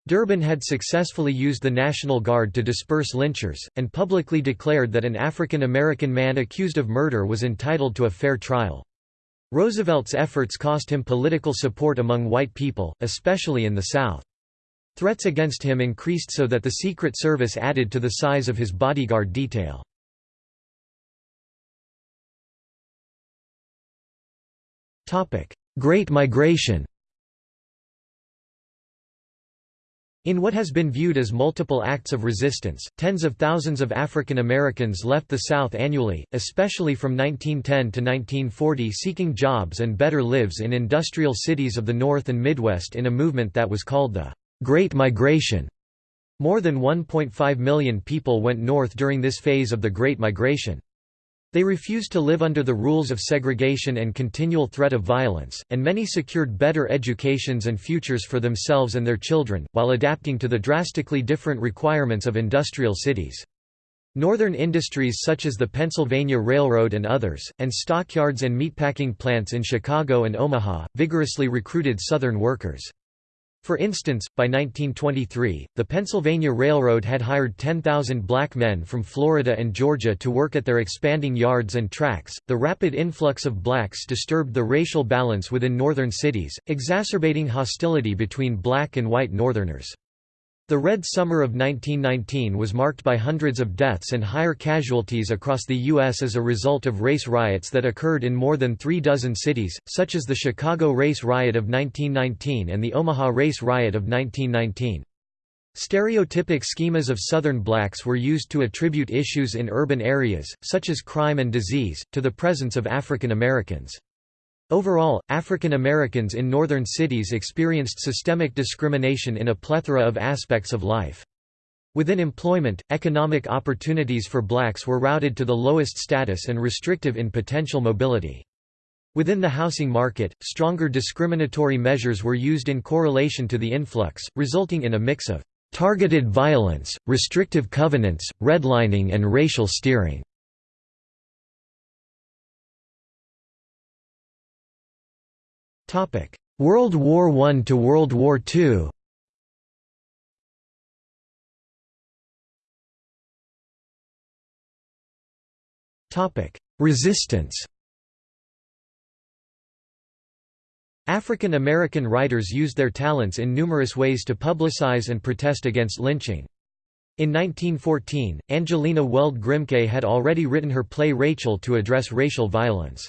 Durbin had successfully used the National Guard to disperse lynchers, and publicly declared that an African American man accused of murder was entitled to a fair trial. Roosevelt's efforts cost him political support among white people, especially in the South. Threats against him increased so that the Secret Service added to the size of his bodyguard detail. Great Migration In what has been viewed as multiple acts of resistance, tens of thousands of African Americans left the South annually, especially from 1910 to 1940 seeking jobs and better lives in industrial cities of the North and Midwest in a movement that was called the Great Migration. More than 1.5 million people went north during this phase of the Great Migration. They refused to live under the rules of segregation and continual threat of violence, and many secured better educations and futures for themselves and their children, while adapting to the drastically different requirements of industrial cities. Northern industries such as the Pennsylvania Railroad and others, and stockyards and meatpacking plants in Chicago and Omaha, vigorously recruited Southern workers. For instance, by 1923, the Pennsylvania Railroad had hired 10,000 black men from Florida and Georgia to work at their expanding yards and tracks. The rapid influx of blacks disturbed the racial balance within northern cities, exacerbating hostility between black and white Northerners. The Red Summer of 1919 was marked by hundreds of deaths and higher casualties across the U.S. as a result of race riots that occurred in more than three dozen cities, such as the Chicago Race Riot of 1919 and the Omaha Race Riot of 1919. Stereotypic schemas of Southern blacks were used to attribute issues in urban areas, such as crime and disease, to the presence of African Americans. Overall, African Americans in northern cities experienced systemic discrimination in a plethora of aspects of life. Within employment, economic opportunities for blacks were routed to the lowest status and restrictive in potential mobility. Within the housing market, stronger discriminatory measures were used in correlation to the influx, resulting in a mix of targeted violence, restrictive covenants, redlining and racial steering. World War I to World War II Resistance African American writers used their talents in numerous ways to publicize and protest against lynching. In 1914, Angelina Weld Grimke had already written her play Rachel to address racial violence.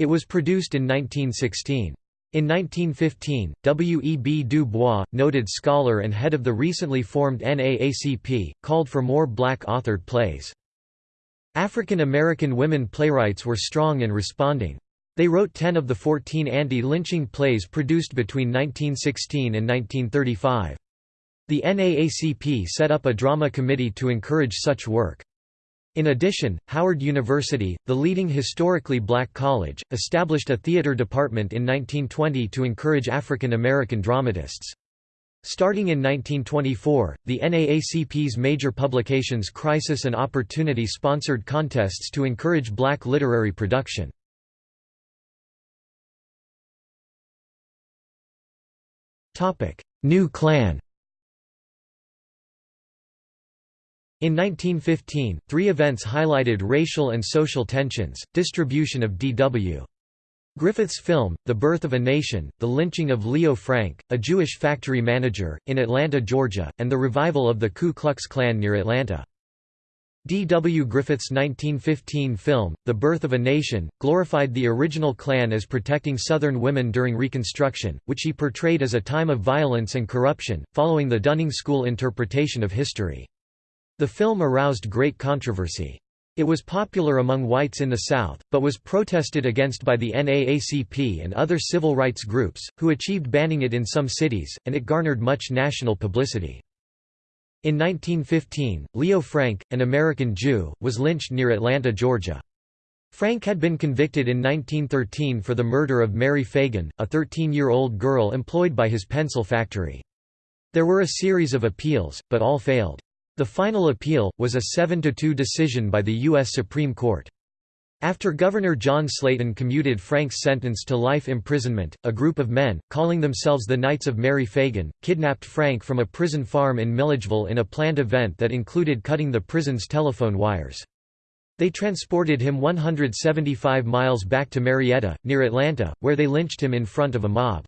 It was produced in 1916. In 1915, W. E. B. Du Bois, noted scholar and head of the recently formed NAACP, called for more black-authored plays. African American women playwrights were strong in responding. They wrote 10 of the 14 anti-lynching plays produced between 1916 and 1935. The NAACP set up a drama committee to encourage such work. In addition, Howard University, the leading historically black college, established a theater department in 1920 to encourage African American dramatists. Starting in 1924, the NAACP's major publications Crisis and Opportunity sponsored contests to encourage black literary production. New Klan In 1915, three events highlighted racial and social tensions, distribution of D.W. Griffith's film, The Birth of a Nation, the lynching of Leo Frank, a Jewish factory manager, in Atlanta, Georgia, and the revival of the Ku Klux Klan near Atlanta. D. W. Griffith's 1915 film, The Birth of a Nation, glorified the original Klan as protecting Southern women during Reconstruction, which he portrayed as a time of violence and corruption, following the Dunning School interpretation of history. The film aroused great controversy. It was popular among whites in the South, but was protested against by the NAACP and other civil rights groups, who achieved banning it in some cities, and it garnered much national publicity. In 1915, Leo Frank, an American Jew, was lynched near Atlanta, Georgia. Frank had been convicted in 1913 for the murder of Mary Fagan, a 13-year-old girl employed by his pencil factory. There were a series of appeals, but all failed. The final appeal, was a 7–2 decision by the U.S. Supreme Court. After Governor John Slaton commuted Frank's sentence to life imprisonment, a group of men, calling themselves the Knights of Mary Fagan, kidnapped Frank from a prison farm in Milledgeville in a planned event that included cutting the prison's telephone wires. They transported him 175 miles back to Marietta, near Atlanta, where they lynched him in front of a mob.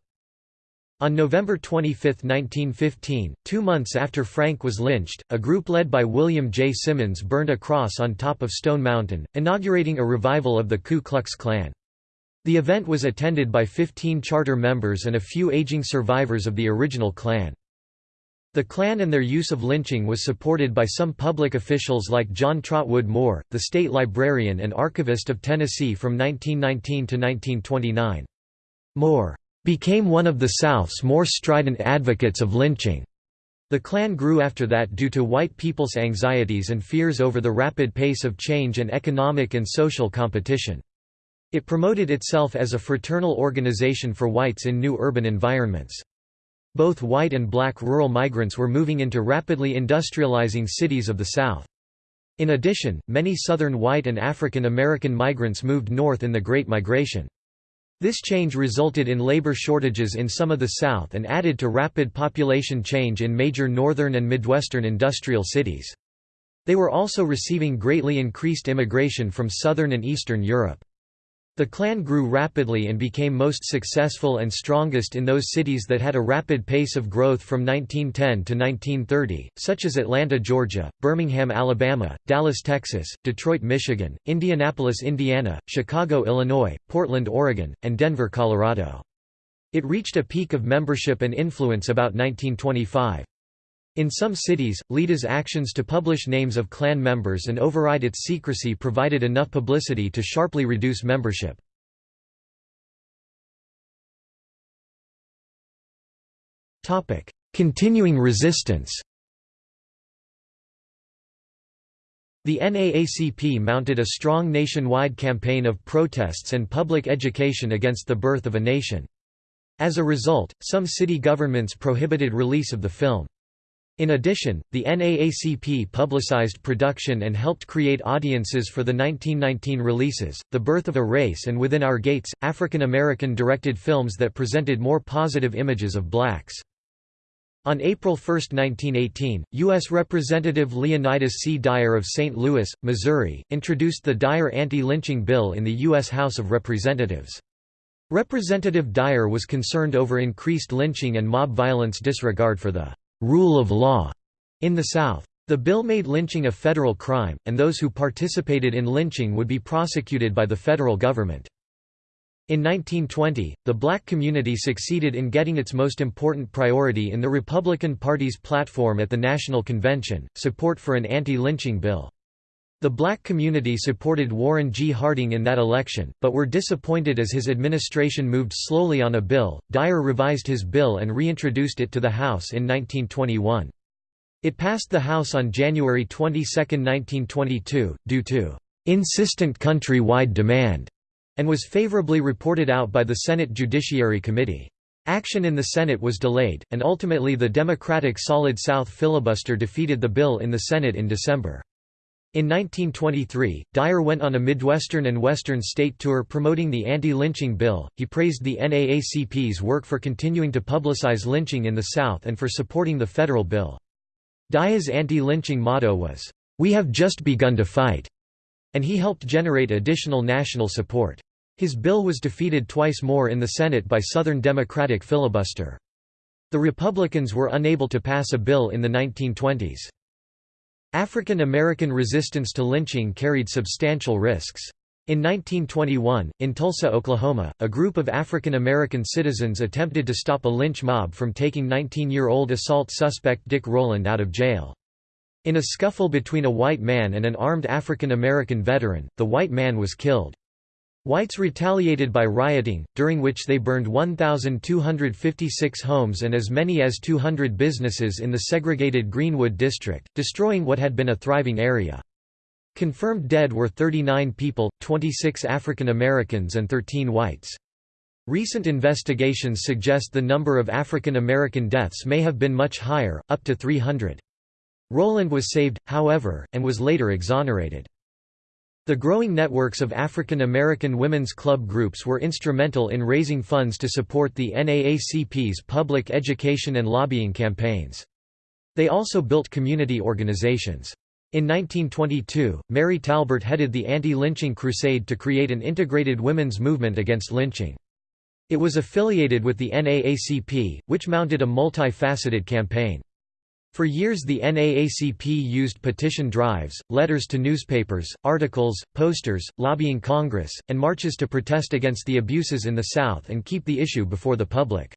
On November 25, 1915, two months after Frank was lynched, a group led by William J. Simmons burned a cross on top of Stone Mountain, inaugurating a revival of the Ku Klux Klan. The event was attended by 15 charter members and a few aging survivors of the original Klan. The Klan and their use of lynching was supported by some public officials like John Trotwood Moore, the state librarian and archivist of Tennessee from 1919 to 1929. Moore became one of the South's more strident advocates of lynching. The Klan grew after that due to white people's anxieties and fears over the rapid pace of change and economic and social competition. It promoted itself as a fraternal organization for whites in new urban environments. Both white and black rural migrants were moving into rapidly industrializing cities of the South. In addition, many Southern white and African American migrants moved north in the Great Migration. This change resulted in labor shortages in some of the South and added to rapid population change in major northern and midwestern industrial cities. They were also receiving greatly increased immigration from southern and eastern Europe. The Klan grew rapidly and became most successful and strongest in those cities that had a rapid pace of growth from 1910 to 1930, such as Atlanta, Georgia, Birmingham, Alabama, Dallas, Texas, Detroit, Michigan, Indianapolis, Indiana, Chicago, Illinois, Portland, Oregon, and Denver, Colorado. It reached a peak of membership and influence about 1925. In some cities, LIDA's actions to publish names of Klan members and override its secrecy provided enough publicity to sharply reduce membership. Continuing resistance The NAACP mounted a strong nationwide campaign of protests and public education against the birth of a nation. As a result, some city governments prohibited release of the film. In addition, the NAACP publicized production and helped create audiences for the 1919 releases, The Birth of a Race and Within Our Gates, African American directed films that presented more positive images of blacks. On April 1, 1918, U.S. Representative Leonidas C. Dyer of St. Louis, Missouri, introduced the Dyer anti-lynching bill in the U.S. House of Representatives. Representative Dyer was concerned over increased lynching and mob violence disregard for the rule of law in the South. The bill made lynching a federal crime, and those who participated in lynching would be prosecuted by the federal government. In 1920, the black community succeeded in getting its most important priority in the Republican Party's platform at the National Convention, support for an anti-lynching bill. The black community supported Warren G. Harding in that election, but were disappointed as his administration moved slowly on a bill. Dyer revised his bill and reintroduced it to the House in 1921. It passed the House on January 22, 1922, due to insistent country-wide demand, and was favorably reported out by the Senate Judiciary Committee. Action in the Senate was delayed, and ultimately the Democratic Solid South filibuster defeated the bill in the Senate in December. In 1923, Dyer went on a Midwestern and Western state tour promoting the anti-lynching bill. He praised the NAACP's work for continuing to publicize lynching in the South and for supporting the federal bill. Dyer's anti-lynching motto was, "We have just begun to fight," and he helped generate additional national support. His bill was defeated twice more in the Senate by Southern Democratic filibuster. The Republicans were unable to pass a bill in the 1920s. African American resistance to lynching carried substantial risks. In 1921, in Tulsa, Oklahoma, a group of African American citizens attempted to stop a lynch mob from taking 19-year-old assault suspect Dick Rowland out of jail. In a scuffle between a white man and an armed African American veteran, the white man was killed. Whites retaliated by rioting, during which they burned 1,256 homes and as many as 200 businesses in the segregated Greenwood district, destroying what had been a thriving area. Confirmed dead were 39 people, 26 African Americans and 13 whites. Recent investigations suggest the number of African American deaths may have been much higher, up to 300. Rowland was saved, however, and was later exonerated. The growing networks of African American women's club groups were instrumental in raising funds to support the NAACP's public education and lobbying campaigns. They also built community organizations. In 1922, Mary Talbert headed the anti-lynching crusade to create an integrated women's movement against lynching. It was affiliated with the NAACP, which mounted a multi-faceted campaign. For years the NAACP used petition drives, letters to newspapers, articles, posters, lobbying Congress, and marches to protest against the abuses in the South and keep the issue before the public.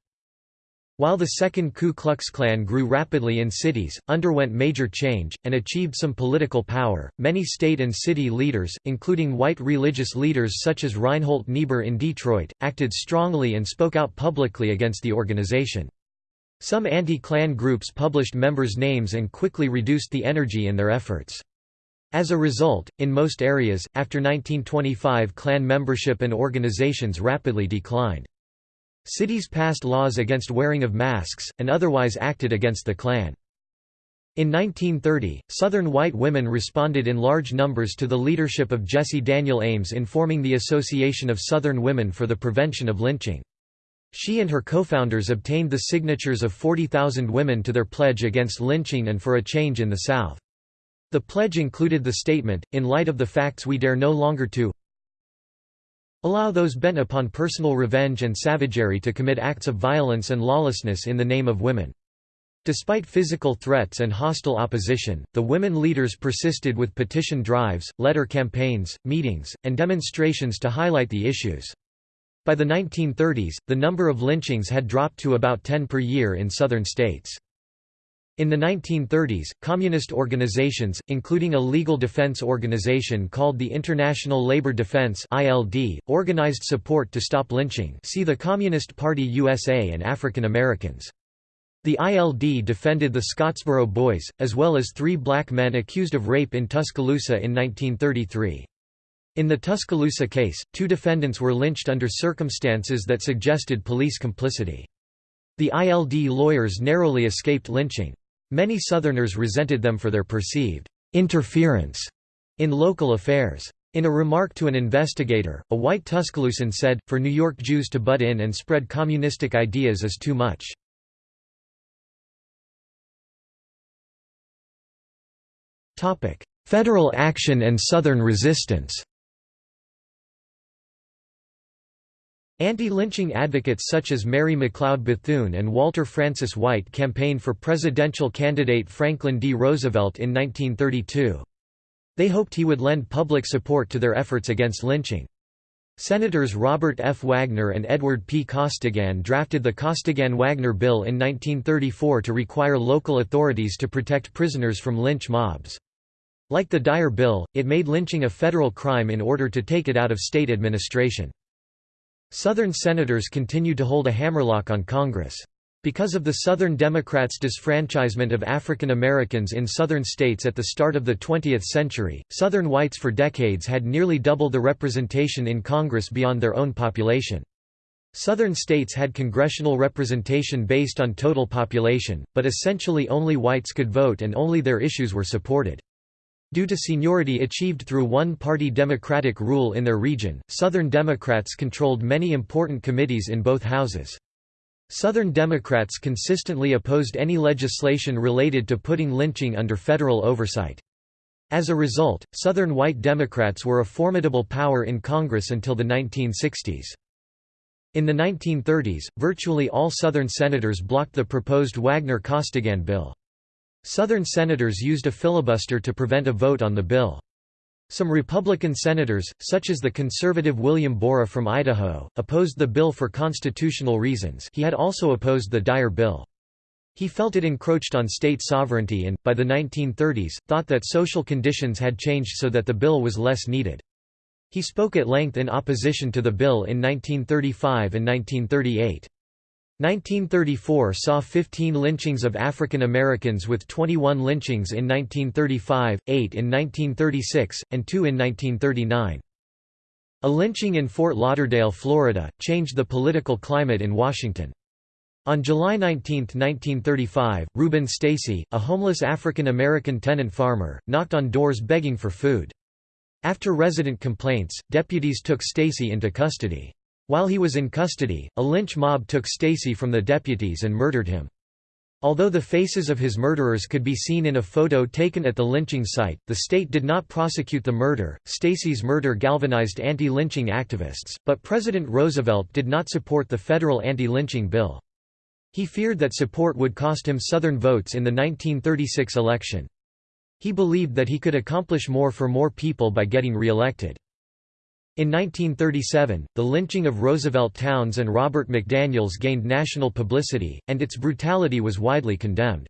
While the Second Ku Klux Klan grew rapidly in cities, underwent major change, and achieved some political power, many state and city leaders, including white religious leaders such as Reinhold Niebuhr in Detroit, acted strongly and spoke out publicly against the organization. Some anti-Klan groups published members' names and quickly reduced the energy in their efforts. As a result, in most areas, after 1925 Klan membership and organizations rapidly declined. Cities passed laws against wearing of masks, and otherwise acted against the Klan. In 1930, Southern white women responded in large numbers to the leadership of Jessie Daniel Ames in forming the Association of Southern Women for the Prevention of Lynching. She and her co-founders obtained the signatures of 40,000 women to their pledge against lynching and for a change in the South. The pledge included the statement, in light of the facts we dare no longer to allow those bent upon personal revenge and savagery to commit acts of violence and lawlessness in the name of women. Despite physical threats and hostile opposition, the women leaders persisted with petition drives, letter campaigns, meetings, and demonstrations to highlight the issues. By the 1930s, the number of lynchings had dropped to about 10 per year in southern states. In the 1930s, communist organizations, including a legal defense organization called the International Labor Defense (ILD), organized support to stop lynching. See the Communist Party USA and African Americans. The ILD defended the Scottsboro Boys, as well as three black men accused of rape in Tuscaloosa in 1933. In the Tuscaloosa case, two defendants were lynched under circumstances that suggested police complicity. The ILD lawyers narrowly escaped lynching. Many Southerners resented them for their perceived interference in local affairs. In a remark to an investigator, a white Tuscaloosan said, for New York Jews to butt in and spread communistic ideas is too much. Federal action and Southern resistance Anti-lynching advocates such as Mary McLeod Bethune and Walter Francis White campaigned for presidential candidate Franklin D. Roosevelt in 1932. They hoped he would lend public support to their efforts against lynching. Senators Robert F. Wagner and Edward P. Costigan drafted the Costigan-Wagner Bill in 1934 to require local authorities to protect prisoners from lynch mobs. Like the Dyer Bill, it made lynching a federal crime in order to take it out of state administration. Southern senators continued to hold a hammerlock on Congress. Because of the Southern Democrats' disfranchisement of African Americans in Southern states at the start of the 20th century, Southern whites for decades had nearly double the representation in Congress beyond their own population. Southern states had congressional representation based on total population, but essentially only whites could vote and only their issues were supported. Due to seniority achieved through one-party Democratic rule in their region, Southern Democrats controlled many important committees in both houses. Southern Democrats consistently opposed any legislation related to putting lynching under federal oversight. As a result, Southern white Democrats were a formidable power in Congress until the 1960s. In the 1930s, virtually all Southern senators blocked the proposed Wagner-Costigan bill. Southern senators used a filibuster to prevent a vote on the bill. Some Republican senators, such as the conservative William Borah from Idaho, opposed the bill for constitutional reasons he had also opposed the Dyer bill. He felt it encroached on state sovereignty and, by the 1930s, thought that social conditions had changed so that the bill was less needed. He spoke at length in opposition to the bill in 1935 and 1938. 1934 saw 15 lynchings of African Americans with 21 lynchings in 1935, 8 in 1936, and 2 in 1939. A lynching in Fort Lauderdale, Florida, changed the political climate in Washington. On July 19, 1935, Rubin Stacy, a homeless African American tenant farmer, knocked on doors begging for food. After resident complaints, deputies took Stacy into custody. While he was in custody, a lynch mob took Stacy from the deputies and murdered him. Although the faces of his murderers could be seen in a photo taken at the lynching site, the state did not prosecute the murder. Stacy's murder galvanized anti-lynching activists, but President Roosevelt did not support the federal anti-lynching bill. He feared that support would cost him Southern votes in the 1936 election. He believed that he could accomplish more for more people by getting re-elected. In 1937, the lynching of Roosevelt Towns and Robert McDaniels gained national publicity, and its brutality was widely condemned.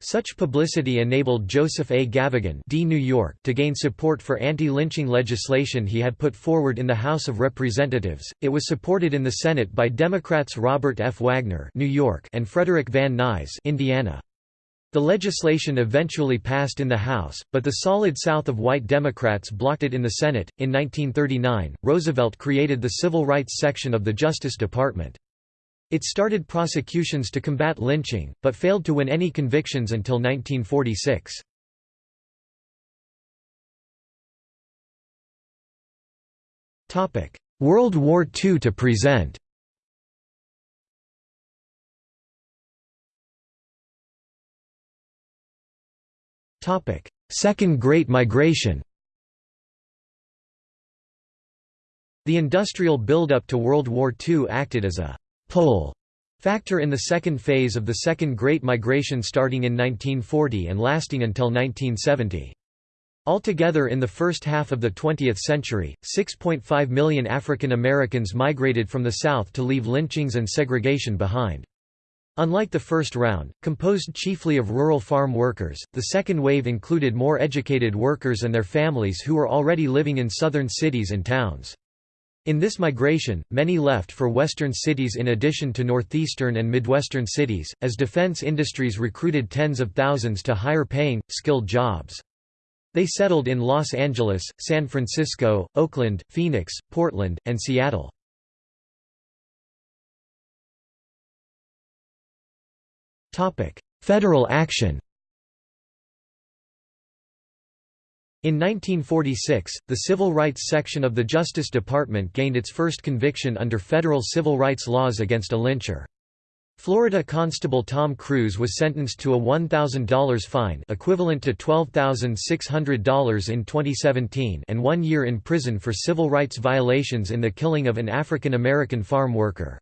Such publicity enabled Joseph A. Gavagan D. New York to gain support for anti-lynching legislation he had put forward in the House of Representatives. It was supported in the Senate by Democrats Robert F. Wagner New York and Frederick Van Nuys Indiana. The legislation eventually passed in the House, but the solid South of white Democrats blocked it in the Senate. In 1939, Roosevelt created the Civil Rights Section of the Justice Department. It started prosecutions to combat lynching, but failed to win any convictions until 1946. World War II to present Second Great Migration The industrial buildup to World War II acted as a «pull» factor in the second phase of the Second Great Migration starting in 1940 and lasting until 1970. Altogether in the first half of the 20th century, 6.5 million African Americans migrated from the South to leave lynchings and segregation behind. Unlike the first round, composed chiefly of rural farm workers, the second wave included more educated workers and their families who were already living in southern cities and towns. In this migration, many left for western cities in addition to northeastern and midwestern cities, as defense industries recruited tens of thousands to higher-paying, skilled jobs. They settled in Los Angeles, San Francisco, Oakland, Phoenix, Portland, and Seattle. Federal action In 1946, the Civil Rights Section of the Justice Department gained its first conviction under federal civil rights laws against a lyncher. Florida Constable Tom Crews was sentenced to a $1,000 fine equivalent to $12,600 in 2017 and one year in prison for civil rights violations in the killing of an African American farm worker.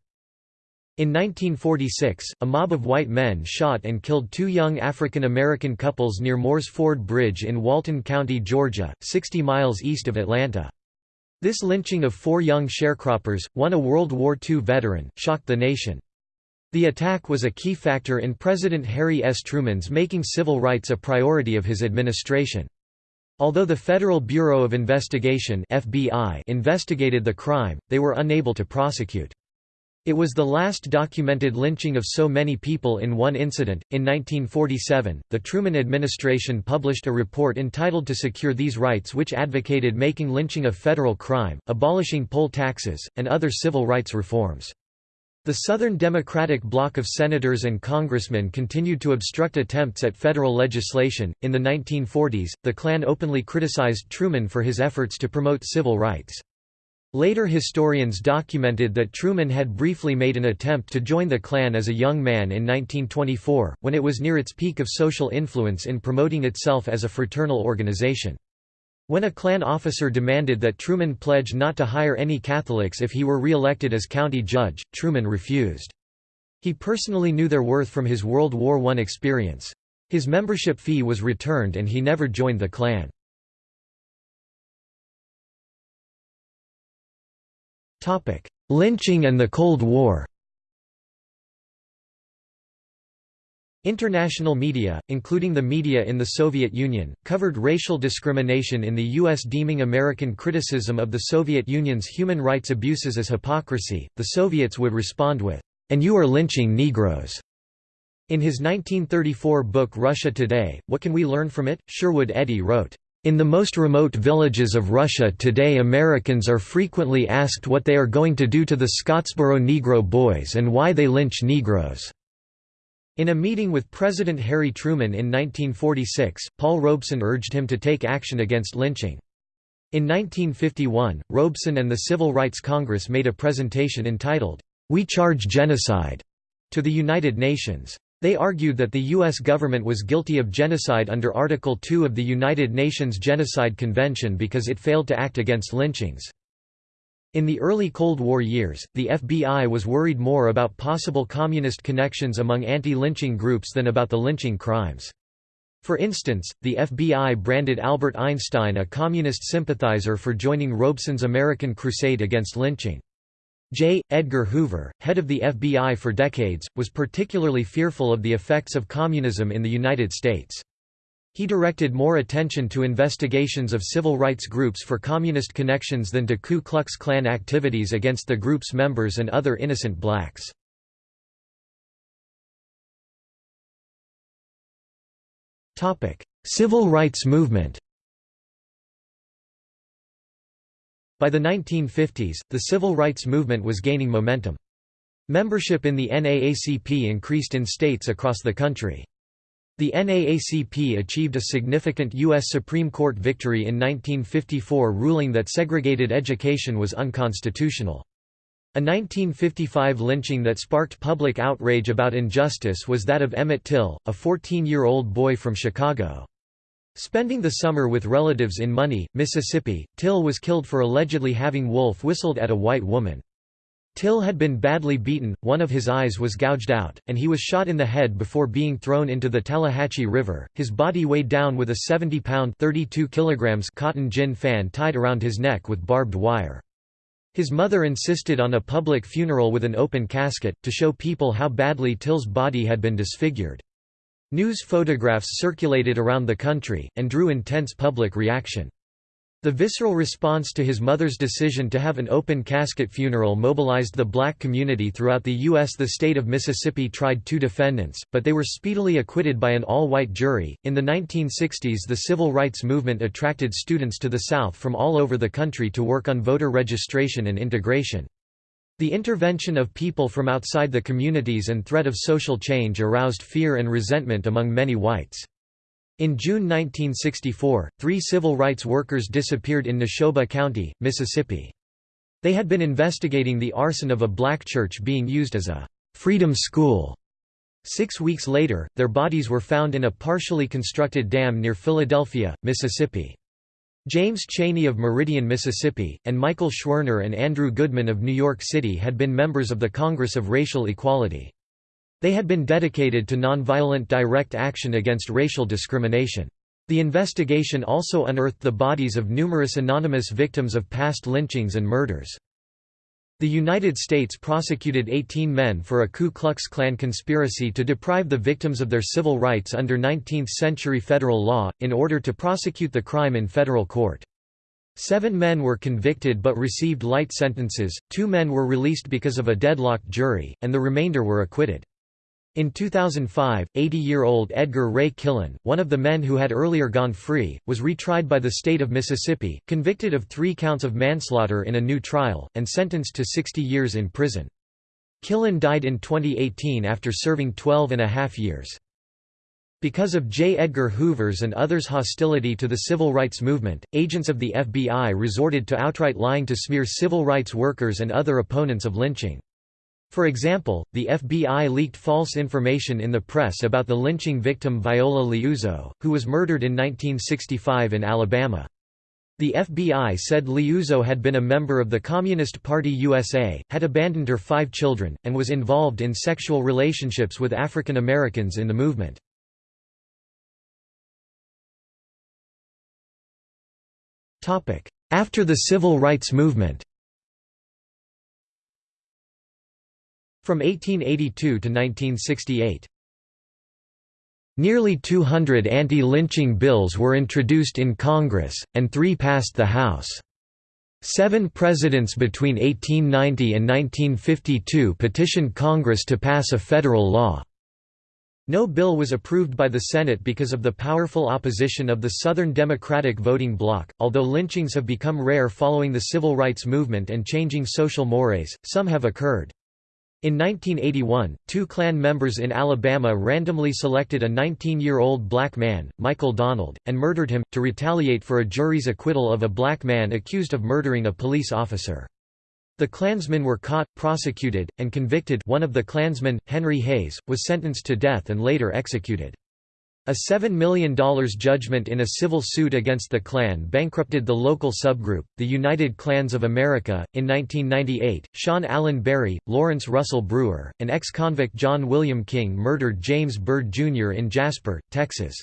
In 1946, a mob of white men shot and killed two young African American couples near Moores Ford Bridge in Walton County, Georgia, 60 miles east of Atlanta. This lynching of four young sharecroppers, one a World War II veteran, shocked the nation. The attack was a key factor in President Harry S. Truman's making civil rights a priority of his administration. Although the Federal Bureau of Investigation FBI investigated the crime, they were unable to prosecute. It was the last documented lynching of so many people in one incident. In 1947, the Truman administration published a report entitled To Secure These Rights, which advocated making lynching a federal crime, abolishing poll taxes, and other civil rights reforms. The Southern Democratic bloc of senators and congressmen continued to obstruct attempts at federal legislation. In the 1940s, the Klan openly criticized Truman for his efforts to promote civil rights. Later historians documented that Truman had briefly made an attempt to join the Klan as a young man in 1924, when it was near its peak of social influence in promoting itself as a fraternal organization. When a Klan officer demanded that Truman pledge not to hire any Catholics if he were re-elected as county judge, Truman refused. He personally knew their worth from his World War I experience. His membership fee was returned and he never joined the Klan. Lynching and the Cold War International media, including the media in the Soviet Union, covered racial discrimination in the U.S. deeming American criticism of the Soviet Union's human rights abuses as hypocrisy. The Soviets would respond with, And you are lynching Negroes. In his 1934 book Russia Today, What Can We Learn From It? Sherwood Eddy wrote, in the most remote villages of Russia today Americans are frequently asked what they are going to do to the Scottsboro Negro boys and why they lynch Negroes. In a meeting with President Harry Truman in 1946, Paul Robeson urged him to take action against lynching. In 1951, Robeson and the Civil Rights Congress made a presentation entitled, We Charge Genocide, to the United Nations. They argued that the U.S. government was guilty of genocide under Article 2 of the United Nations Genocide Convention because it failed to act against lynchings. In the early Cold War years, the FBI was worried more about possible communist connections among anti-lynching groups than about the lynching crimes. For instance, the FBI branded Albert Einstein a communist sympathizer for joining Robeson's American crusade against lynching. J. Edgar Hoover, head of the FBI for decades, was particularly fearful of the effects of communism in the United States. He directed more attention to investigations of civil rights groups for communist connections than to Ku Klux Klan activities against the group's members and other innocent blacks. Civil rights movement By the 1950s, the civil rights movement was gaining momentum. Membership in the NAACP increased in states across the country. The NAACP achieved a significant U.S. Supreme Court victory in 1954 ruling that segregated education was unconstitutional. A 1955 lynching that sparked public outrage about injustice was that of Emmett Till, a 14-year-old boy from Chicago. Spending the summer with relatives in Money, Mississippi, Till was killed for allegedly having wolf whistled at a white woman. Till had been badly beaten, one of his eyes was gouged out, and he was shot in the head before being thrown into the Tallahatchie River. His body weighed down with a 70-pound (32 kilograms) cotton gin fan tied around his neck with barbed wire. His mother insisted on a public funeral with an open casket, to show people how badly Till's body had been disfigured. News photographs circulated around the country, and drew intense public reaction. The visceral response to his mother's decision to have an open casket funeral mobilized the black community throughout the U.S. The state of Mississippi tried two defendants, but they were speedily acquitted by an all-white jury. In the 1960s the civil rights movement attracted students to the South from all over the country to work on voter registration and integration. The intervention of people from outside the communities and threat of social change aroused fear and resentment among many whites. In June 1964, three civil rights workers disappeared in Neshoba County, Mississippi. They had been investigating the arson of a black church being used as a «freedom school». Six weeks later, their bodies were found in a partially constructed dam near Philadelphia, Mississippi. James Chaney of Meridian, Mississippi, and Michael Schwerner and Andrew Goodman of New York City had been members of the Congress of Racial Equality. They had been dedicated to nonviolent direct action against racial discrimination. The investigation also unearthed the bodies of numerous anonymous victims of past lynchings and murders. The United States prosecuted 18 men for a Ku Klux Klan conspiracy to deprive the victims of their civil rights under 19th-century federal law, in order to prosecute the crime in federal court. Seven men were convicted but received light sentences, two men were released because of a deadlocked jury, and the remainder were acquitted. In 2005, 80-year-old Edgar Ray Killen, one of the men who had earlier gone free, was retried by the state of Mississippi, convicted of three counts of manslaughter in a new trial, and sentenced to 60 years in prison. Killen died in 2018 after serving 12 and a half years. Because of J. Edgar Hoover's and others' hostility to the civil rights movement, agents of the FBI resorted to outright lying to smear civil rights workers and other opponents of lynching. For example, the FBI leaked false information in the press about the lynching victim Viola Liuzzo, who was murdered in 1965 in Alabama. The FBI said Liuzzo had been a member of the Communist Party USA, had abandoned her five children, and was involved in sexual relationships with African Americans in the movement. After the civil rights movement From 1882 to 1968 Nearly 200 anti-lynching bills were introduced in Congress, and three passed the House. Seven presidents between 1890 and 1952 petitioned Congress to pass a federal law. No bill was approved by the Senate because of the powerful opposition of the Southern Democratic voting bloc. Although lynchings have become rare following the civil rights movement and changing social mores, some have occurred. In 1981, two Klan members in Alabama randomly selected a 19-year-old black man, Michael Donald, and murdered him, to retaliate for a jury's acquittal of a black man accused of murdering a police officer. The Klansmen were caught, prosecuted, and convicted one of the Klansmen, Henry Hayes, was sentenced to death and later executed. A $7 million judgment in a civil suit against the Klan bankrupted the local subgroup, the United Klans of America. In 1998, Sean Allen Berry, Lawrence Russell Brewer, and ex convict John William King murdered James Byrd Jr. in Jasper, Texas.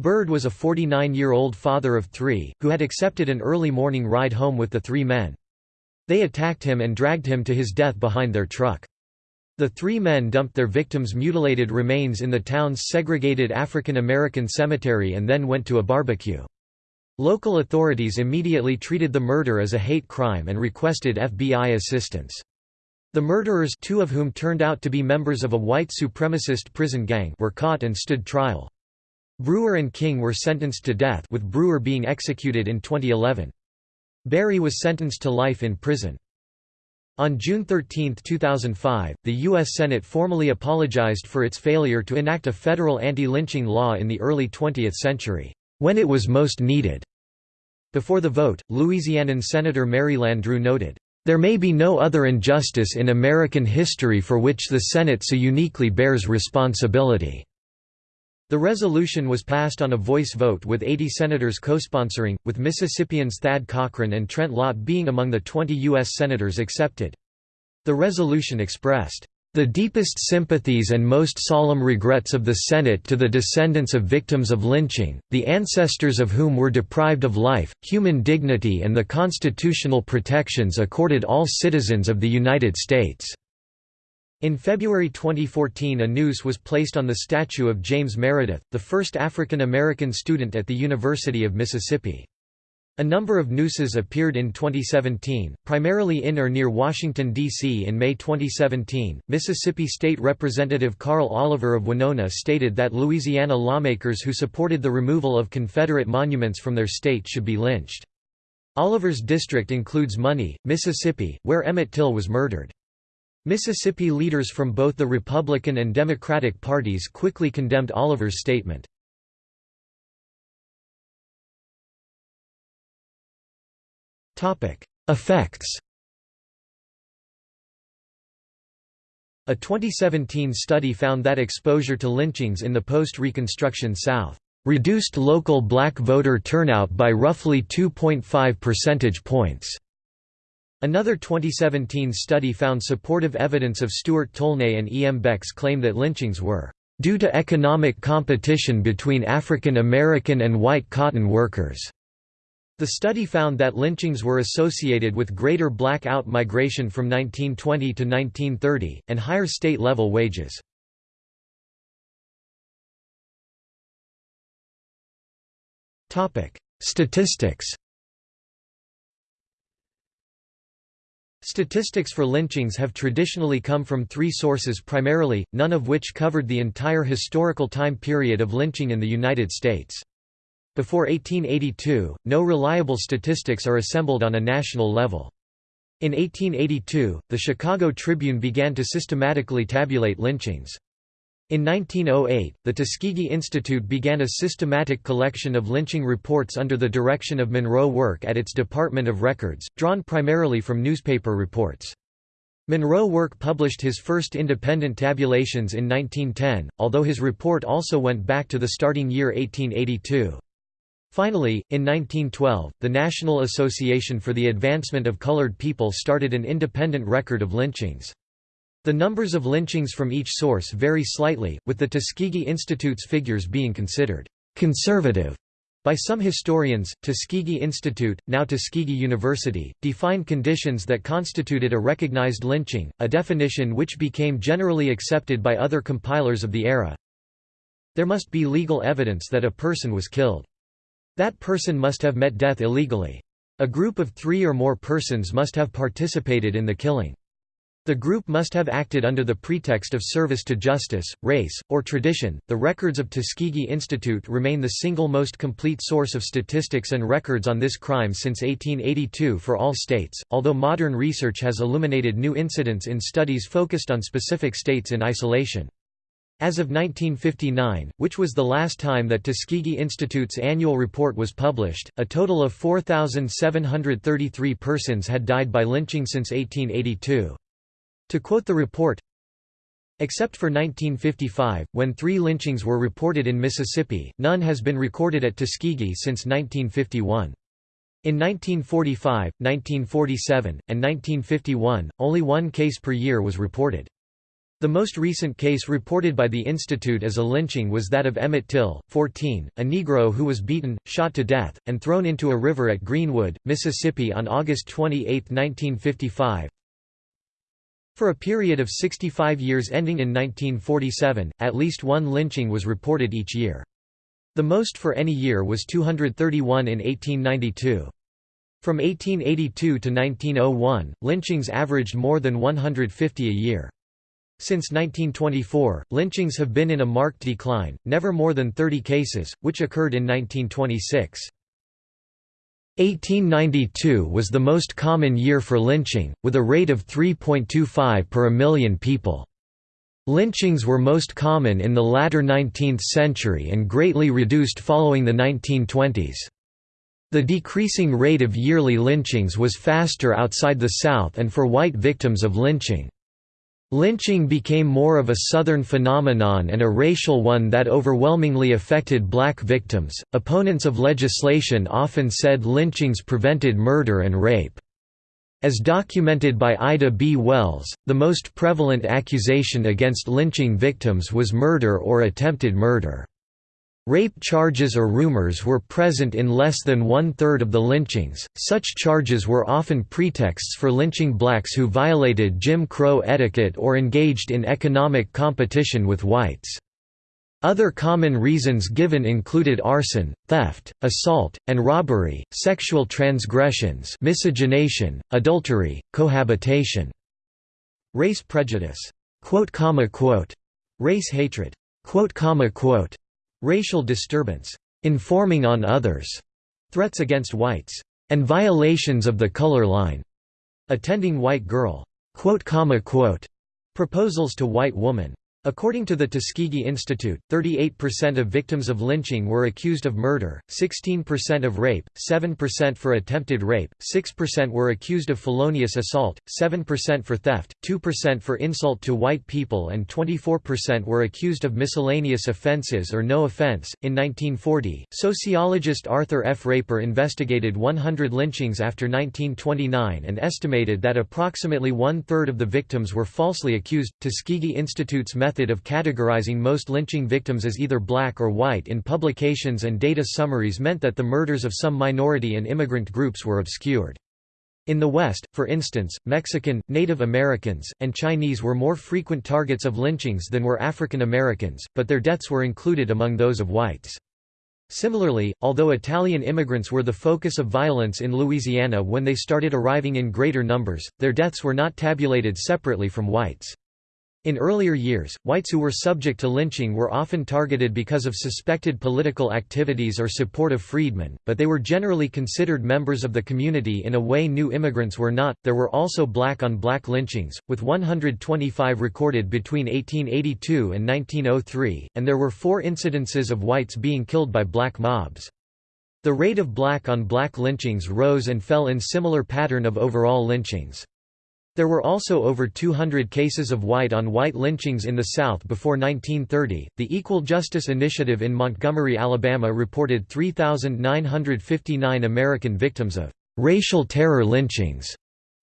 Byrd was a 49 year old father of three, who had accepted an early morning ride home with the three men. They attacked him and dragged him to his death behind their truck. The three men dumped their victims' mutilated remains in the town's segregated African American cemetery and then went to a barbecue. Local authorities immediately treated the murder as a hate crime and requested FBI assistance. The murderers two of whom turned out to be members of a white supremacist prison gang were caught and stood trial. Brewer and King were sentenced to death with Brewer being executed in 2011. Berry was sentenced to life in prison. On June 13, 2005, the U.S. Senate formally apologized for its failure to enact a federal anti-lynching law in the early 20th century, when it was most needed. Before the vote, Louisianan Senator Mary Landrieu noted, "...there may be no other injustice in American history for which the Senate so uniquely bears responsibility." The resolution was passed on a voice vote with 80 senators co-sponsoring, with Mississippians Thad Cochran and Trent Lott being among the 20 U.S. senators accepted. The resolution expressed, "...the deepest sympathies and most solemn regrets of the Senate to the descendants of victims of lynching, the ancestors of whom were deprived of life, human dignity and the constitutional protections accorded all citizens of the United States." In February 2014 a noose was placed on the statue of James Meredith, the first African American student at the University of Mississippi. A number of nooses appeared in 2017, primarily in or near Washington, D.C. In May 2017, Mississippi State Representative Carl Oliver of Winona stated that Louisiana lawmakers who supported the removal of Confederate monuments from their state should be lynched. Oliver's district includes Money, Mississippi, where Emmett Till was murdered. Mississippi leaders from both the Republican and Democratic parties quickly condemned Oliver's statement. Effects A 2017 study found that exposure to lynchings in the post-Reconstruction South reduced local black voter turnout by roughly 2.5 percentage points. Another 2017 study found supportive evidence of Stuart Tolnay and E. M. Beck's claim that lynchings were due to economic competition between African American and white cotton workers. The study found that lynchings were associated with greater black out-migration from 1920 to 1930, and higher state-level wages. Statistics Statistics for lynchings have traditionally come from three sources primarily, none of which covered the entire historical time period of lynching in the United States. Before 1882, no reliable statistics are assembled on a national level. In 1882, the Chicago Tribune began to systematically tabulate lynchings. In 1908, the Tuskegee Institute began a systematic collection of lynching reports under the direction of Monroe Work at its Department of Records, drawn primarily from newspaper reports. Monroe Work published his first independent tabulations in 1910, although his report also went back to the starting year 1882. Finally, in 1912, the National Association for the Advancement of Colored People started an independent record of lynchings. The numbers of lynchings from each source vary slightly, with the Tuskegee Institute's figures being considered conservative by some historians, Tuskegee Institute, now Tuskegee University, defined conditions that constituted a recognized lynching, a definition which became generally accepted by other compilers of the era. There must be legal evidence that a person was killed. That person must have met death illegally. A group of three or more persons must have participated in the killing. The group must have acted under the pretext of service to justice, race, or tradition. The records of Tuskegee Institute remain the single most complete source of statistics and records on this crime since 1882 for all states, although modern research has illuminated new incidents in studies focused on specific states in isolation. As of 1959, which was the last time that Tuskegee Institute's annual report was published, a total of 4,733 persons had died by lynching since 1882. To quote the report, Except for 1955, when three lynchings were reported in Mississippi, none has been recorded at Tuskegee since 1951. In 1945, 1947, and 1951, only one case per year was reported. The most recent case reported by the Institute as a lynching was that of Emmett Till, 14, a Negro who was beaten, shot to death, and thrown into a river at Greenwood, Mississippi on August 28, 1955. For a period of 65 years ending in 1947, at least one lynching was reported each year. The most for any year was 231 in 1892. From 1882 to 1901, lynchings averaged more than 150 a year. Since 1924, lynchings have been in a marked decline, never more than 30 cases, which occurred in 1926. 1892 was the most common year for lynching, with a rate of 3.25 per a million people. Lynchings were most common in the latter 19th century and greatly reduced following the 1920s. The decreasing rate of yearly lynchings was faster outside the South and for white victims of lynching. Lynching became more of a Southern phenomenon and a racial one that overwhelmingly affected black victims. Opponents of legislation often said lynchings prevented murder and rape. As documented by Ida B. Wells, the most prevalent accusation against lynching victims was murder or attempted murder. Rape charges or rumors were present in less than one-third of the lynchings. Such charges were often pretexts for lynching blacks who violated Jim Crow etiquette or engaged in economic competition with whites. Other common reasons given included arson, theft, assault, and robbery, sexual transgressions miscegenation, adultery, cohabitation. Race prejudice, race hatred, racial disturbance, informing on others, threats against whites, and violations of the color line, attending white girl, proposals to white woman, According to the Tuskegee Institute, 38% of victims of lynching were accused of murder, 16% of rape, 7% for attempted rape, 6% were accused of felonious assault, 7% for theft, 2% for insult to white people, and 24% were accused of miscellaneous offenses or no offense. In 1940, sociologist Arthur F. Raper investigated 100 lynchings after 1929 and estimated that approximately one third of the victims were falsely accused. Tuskegee Institute's method of categorizing most lynching victims as either black or white in publications and data summaries meant that the murders of some minority and immigrant groups were obscured. In the West, for instance, Mexican, Native Americans, and Chinese were more frequent targets of lynchings than were African Americans, but their deaths were included among those of whites. Similarly, although Italian immigrants were the focus of violence in Louisiana when they started arriving in greater numbers, their deaths were not tabulated separately from whites. In earlier years, whites who were subject to lynching were often targeted because of suspected political activities or support of freedmen, but they were generally considered members of the community in a way new immigrants were not. There were also black on black lynchings, with 125 recorded between 1882 and 1903, and there were four incidences of whites being killed by black mobs. The rate of black on black lynchings rose and fell in similar pattern of overall lynchings. There were also over 200 cases of white-on-white lynchings in the South before 1930. The Equal Justice Initiative in Montgomery, Alabama reported 3,959 American victims of racial terror lynchings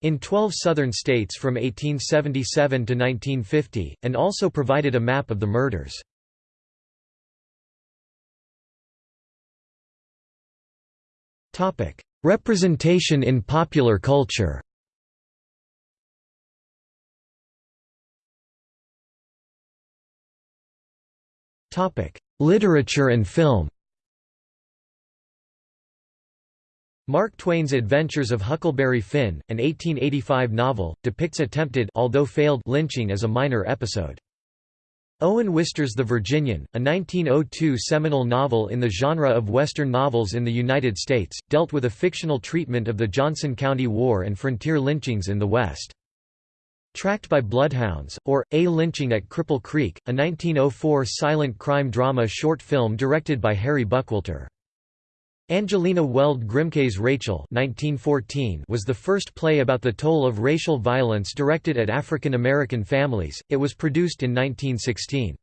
in 12 southern states from 1877 to 1950, and also provided a map of the murders. Representation in popular culture Literature and film Mark Twain's Adventures of Huckleberry Finn, an 1885 novel, depicts attempted although failed lynching as a minor episode. Owen Wister's The Virginian, a 1902 seminal novel in the genre of Western novels in the United States, dealt with a fictional treatment of the Johnson County War and frontier lynchings in the West. Tracked by Bloodhounds, or, A Lynching at Cripple Creek, a 1904 silent crime drama short film directed by Harry Buckwalter. Angelina Weld Grimke's Rachel 1914 was the first play about the toll of racial violence directed at African American families, it was produced in 1916.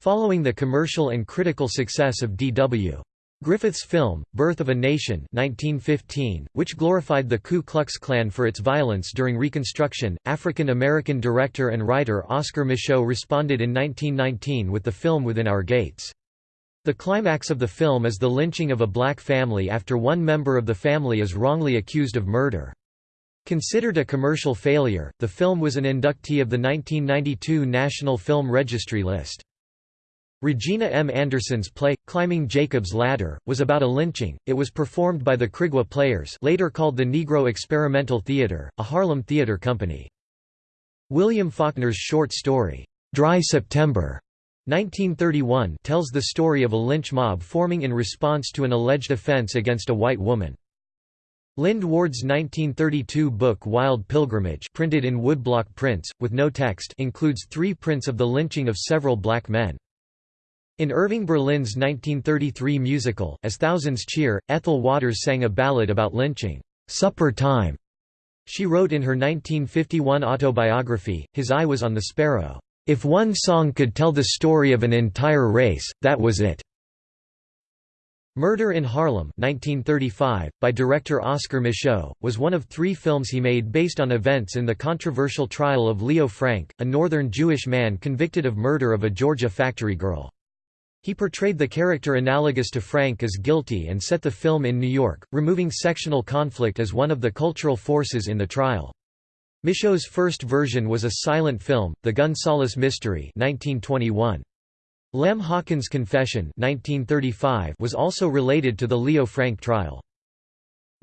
Following the commercial and critical success of D.W. Griffith's film, Birth of a Nation 1915, which glorified the Ku Klux Klan for its violence during Reconstruction, African American director and writer Oscar Micheaux responded in 1919 with the film Within Our Gates. The climax of the film is the lynching of a black family after one member of the family is wrongly accused of murder. Considered a commercial failure, the film was an inductee of the 1992 National Film Registry list. Regina M. Anderson's play, Climbing Jacob's Ladder, was about a lynching. It was performed by the Krigwa Players later called the Negro Experimental Theater, a Harlem theater company. William Faulkner's short story, Dry September, 1931 tells the story of a lynch mob forming in response to an alleged offense against a white woman. Lynd Ward's 1932 book Wild Pilgrimage printed in woodblock prints, with no text includes three prints of the lynching of several black men. In Irving Berlin's 1933 musical, As Thousands Cheer, Ethel Waters sang a ballad about lynching, "'Supper Time'". She wrote in her 1951 autobiography, His Eye Was on the Sparrow. If one song could tell the story of an entire race, that was it. Murder in Harlem 1935, by director Oscar Micheaux, was one of three films he made based on events in the controversial trial of Leo Frank, a northern Jewish man convicted of murder of a Georgia factory girl. He portrayed the character analogous to Frank as guilty and set the film in New York, removing sectional conflict as one of the cultural forces in the trial. Micheaux's first version was a silent film, The Gunsaulus Mystery 1921. Lem Hawkins' Confession 1935 was also related to the Leo Frank trial.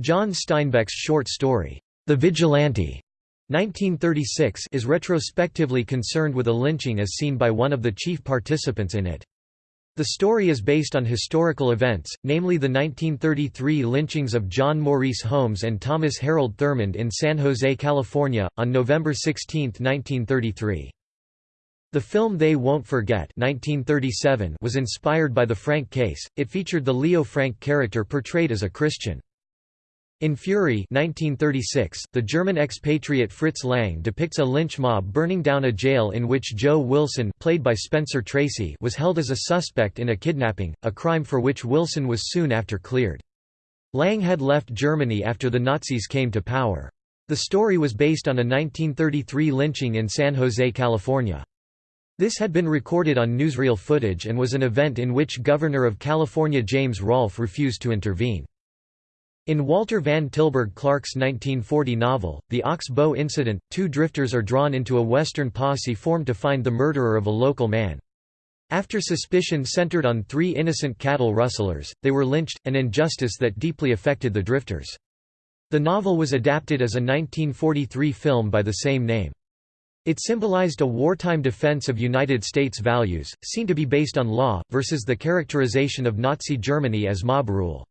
John Steinbeck's short story, The Vigilante 1936 is retrospectively concerned with a lynching as seen by one of the chief participants in it. The story is based on historical events, namely the 1933 lynchings of John Maurice Holmes and Thomas Harold Thurmond in San Jose, California, on November 16, 1933. The film They Won't Forget 1937 was inspired by the Frank case, it featured the Leo Frank character portrayed as a Christian. In Fury 1936, the German expatriate Fritz Lang depicts a lynch mob burning down a jail in which Joe Wilson played by Spencer Tracy was held as a suspect in a kidnapping, a crime for which Wilson was soon after cleared. Lang had left Germany after the Nazis came to power. The story was based on a 1933 lynching in San Jose, California. This had been recorded on newsreel footage and was an event in which Governor of California James Rolph refused to intervene. In Walter Van Tilburg Clark's 1940 novel, The Ox Bow Incident, two drifters are drawn into a Western posse formed to find the murderer of a local man. After suspicion centered on three innocent cattle rustlers, they were lynched, an injustice that deeply affected the drifters. The novel was adapted as a 1943 film by the same name. It symbolized a wartime defense of United States values, seen to be based on law, versus the characterization of Nazi Germany as mob rule.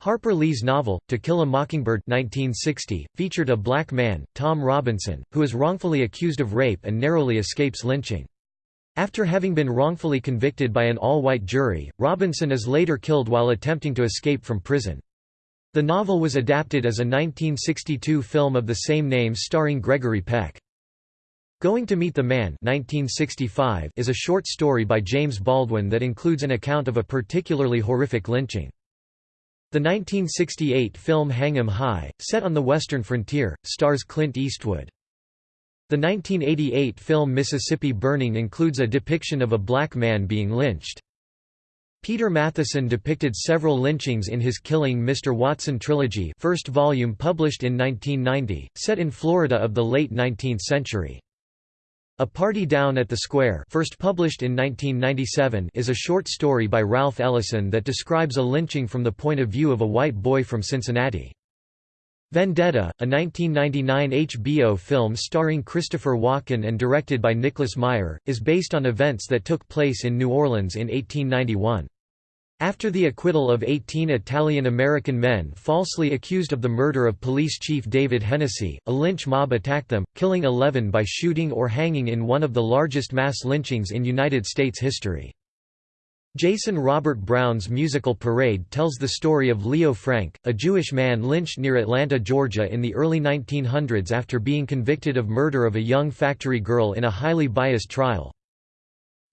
Harper Lee's novel, To Kill a Mockingbird 1960, featured a black man, Tom Robinson, who is wrongfully accused of rape and narrowly escapes lynching. After having been wrongfully convicted by an all-white jury, Robinson is later killed while attempting to escape from prison. The novel was adapted as a 1962 film of the same name starring Gregory Peck. Going to Meet the Man 1965 is a short story by James Baldwin that includes an account of a particularly horrific lynching. The 1968 film Hang 'em High, set on the western frontier, stars Clint Eastwood. The 1988 film Mississippi Burning includes a depiction of a black man being lynched. Peter Matthiessen depicted several lynchings in his Killing Mr. Watson trilogy first volume published in 1990, set in Florida of the late 19th century. A Party Down at the Square first published in 1997 is a short story by Ralph Ellison that describes a lynching from the point of view of a white boy from Cincinnati. Vendetta, a 1999 HBO film starring Christopher Walken and directed by Nicholas Meyer, is based on events that took place in New Orleans in 1891. After the acquittal of 18 Italian-American men falsely accused of the murder of police chief David Hennessy, a lynch mob attacked them, killing 11 by shooting or hanging in one of the largest mass lynchings in United States history. Jason Robert Brown's musical Parade tells the story of Leo Frank, a Jewish man lynched near Atlanta, Georgia in the early 1900s after being convicted of murder of a young factory girl in a highly biased trial.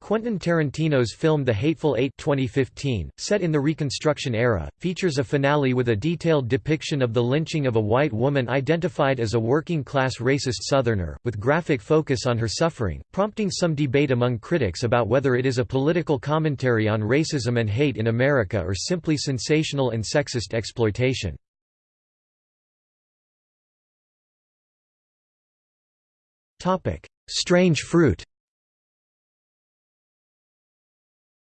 Quentin Tarantino's film The Hateful Eight 2015, set in the Reconstruction era, features a finale with a detailed depiction of the lynching of a white woman identified as a working-class racist Southerner, with graphic focus on her suffering, prompting some debate among critics about whether it is a political commentary on racism and hate in America or simply sensational and sexist exploitation. Strange fruit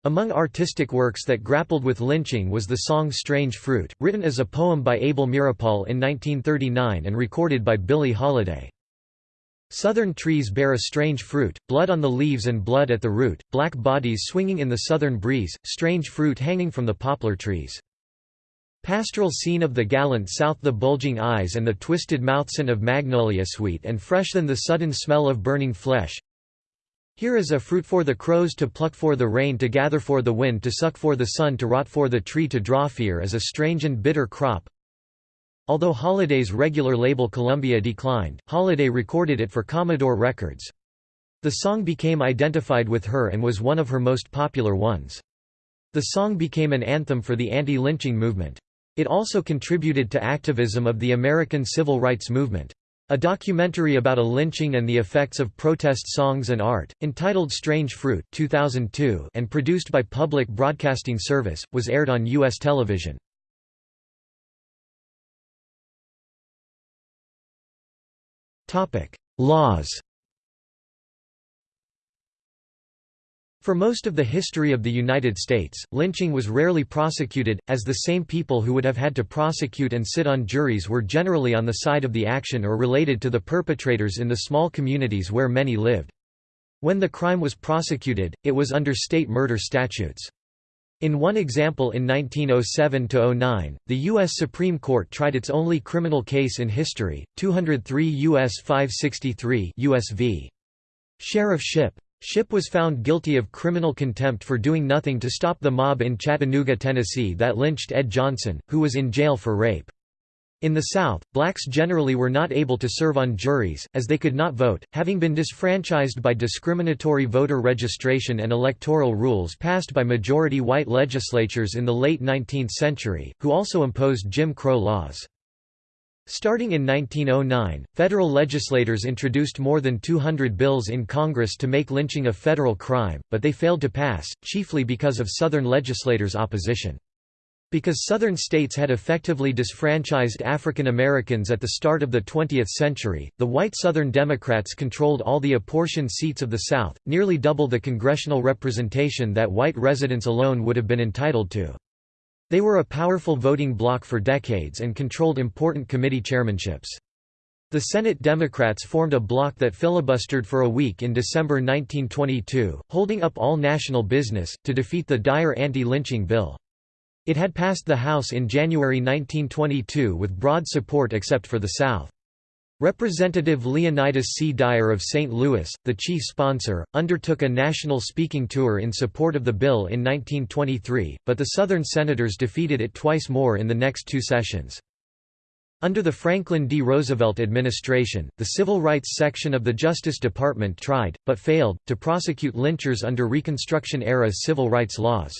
Among artistic works that grappled with lynching was the song Strange Fruit, written as a poem by Abel Meeropol in 1939 and recorded by Billie Holiday. Southern trees bear a strange fruit, blood on the leaves and blood at the root, black bodies swinging in the southern breeze, strange fruit hanging from the poplar trees. Pastoral scene of the gallant south the bulging eyes and the twisted mouthson of magnolia sweet and fresh than the sudden smell of burning flesh, here is a fruit for the crows to pluck for the rain to gather for the wind to suck for the sun to rot for the tree to draw fear is a strange and bitter crop. Although Holiday's regular label Columbia declined, Holiday recorded it for Commodore Records. The song became identified with her and was one of her most popular ones. The song became an anthem for the anti-lynching movement. It also contributed to activism of the American civil rights movement. A documentary about a lynching and the effects of protest songs and art, entitled Strange Fruit 2002 and produced by Public Broadcasting Service, was aired on U.S. television. Laws For most of the history of the United States, lynching was rarely prosecuted, as the same people who would have had to prosecute and sit on juries were generally on the side of the action or related to the perpetrators in the small communities where many lived. When the crime was prosecuted, it was under state murder statutes. In one example in 1907–09, the U.S. Supreme Court tried its only criminal case in history, 203 U.S. 563 US v. Sheriff Shipp. Shipp was found guilty of criminal contempt for doing nothing to stop the mob in Chattanooga, Tennessee that lynched Ed Johnson, who was in jail for rape. In the South, blacks generally were not able to serve on juries, as they could not vote, having been disfranchised by discriminatory voter registration and electoral rules passed by majority white legislatures in the late 19th century, who also imposed Jim Crow laws. Starting in 1909, federal legislators introduced more than 200 bills in Congress to make lynching a federal crime, but they failed to pass, chiefly because of Southern legislators' opposition. Because Southern states had effectively disfranchised African Americans at the start of the 20th century, the white Southern Democrats controlled all the apportioned seats of the South, nearly double the congressional representation that white residents alone would have been entitled to. They were a powerful voting bloc for decades and controlled important committee chairmanships. The Senate Democrats formed a bloc that filibustered for a week in December 1922, holding up all national business, to defeat the Dyer anti-lynching bill. It had passed the House in January 1922 with broad support except for the South. Representative Leonidas C. Dyer of St. Louis, the chief sponsor, undertook a national speaking tour in support of the bill in 1923, but the Southern Senators defeated it twice more in the next two sessions. Under the Franklin D. Roosevelt administration, the Civil Rights Section of the Justice Department tried, but failed, to prosecute lynchers under Reconstruction-era civil rights laws.